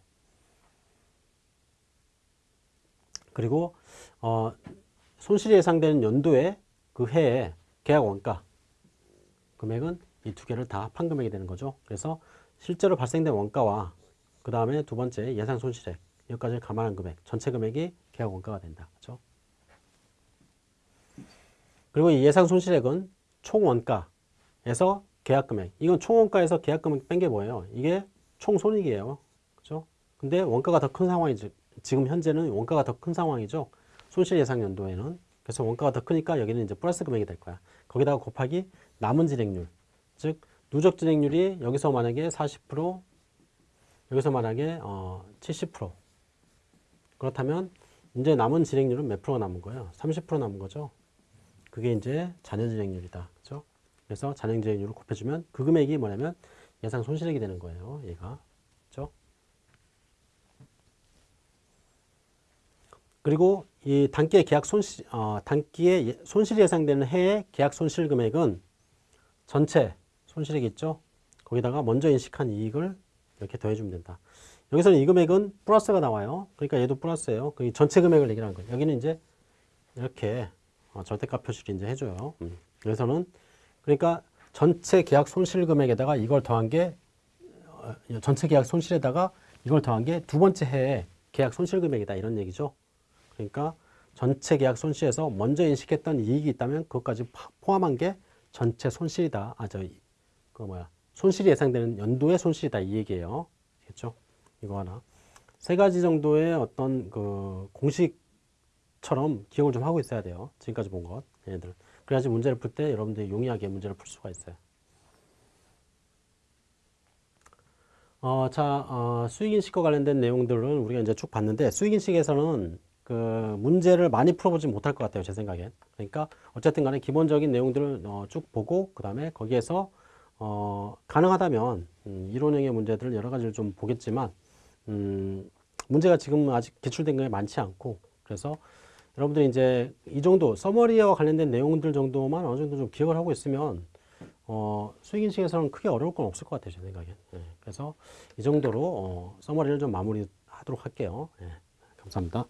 그리고 어, 손실이 예상되는 연도에 그 해에 계약 원가 금액은 이 두 개를 다 합한 금액이 되는 거죠. 그래서 실제로 발생된 원가와 그 다음에 두 번째 예상 손실액 여기까지 감안한 금액 전체 금액이 계약 원가가 된다. 그렇죠? 그리고 이 예상 손실액은 총 원가에서 계약 금액. 이건 총 원가에서 계약 금액 뺀 게 뭐예요? 이게 총 손익이에요. 그렇죠? 근데 원가가 더 큰 상황이죠. 지금 현재는 원가가 더 큰 상황이죠. 손실 예상 연도에는. 그래서 원가가 더 크니까 여기는 이제 플러스 금액이 될 거야. 거기다가 곱하기 남은 진행률. 즉 누적 진행률이 여기서 만약에 40% 여기서 만약에 어, 70% 그렇다면 이제 남은 진행률은 몇 프로가 남은 거예요? 30% 남은 거죠. 그게 이제 잔여 진행률이다. 그죠? 그래서 잔여 진행률을 곱해주면 그 금액이 뭐냐면 예상 손실액이 되는 거예요. 얘가. 그죠? 그리고 이 단기의 계약 손실, 어, 단기의 예- 손실이 예상되는 해의 계약 손실 금액은 전체 손실액 있죠? 거기다가 먼저 인식한 이익을 이렇게 더해주면 된다. 여기서는 이 금액은 플러스가 나와요. 그러니까 얘도 플러스예요. 그 전체 금액을 얘기하는 거예요. 여기는 이제 이렇게 어, 절대값 표시를 이제 해줘요. 음. 여기서는 그러니까 전체 계약 손실 금액에다가 이걸 더한 게 어, 전체 계약 손실에다가 이걸 더한 게 두 번째 해의 계약 손실 금액이다 이런 얘기죠. 그러니까 전체 계약 손실에서 먼저 인식했던 이익이 있다면 그것까지 파- 포함한 게 전체 손실이다. 아, 저, 그 뭐야. 손실이 예상되는 연도의 손실이다. 이 얘기예요. 알겠죠? 이거 하나. 세 가지 정도의 어떤 그 공식처럼 기억을 좀 하고 있어야 돼요. 지금까지 본 것. 얘네들. 그래야지 문제를 풀 때 여러분들이 용이하게 문제를 풀 수가 있어요. 어, 자, 어, 수익인식과 관련된 내용들은 우리가 이제 쭉 봤는데 수익인식에서는 그 문제를 많이 풀어보지 못할 것 같아요. 제 생각엔. 그러니까 어쨌든 간에 기본적인 내용들을 어, 쭉 보고 그 다음에 거기에서 어, 가능하다면 음, 이론형의 문제들을 여러 가지를 좀 보겠지만 음, 문제가 지금 아직 기출된 게 많지 않고 그래서 여러분들이 이제 이 정도 서머리와 관련된 내용들 정도만 어느 정도 좀 기억을 하고 있으면 어, 수익인식에서는 크게 어려울 건 없을 것 같아요, 제 생각엔. 예, 그래서 이 정도로 어, 서머리를 좀 마무리하도록 할게요. 예, 감사합니다.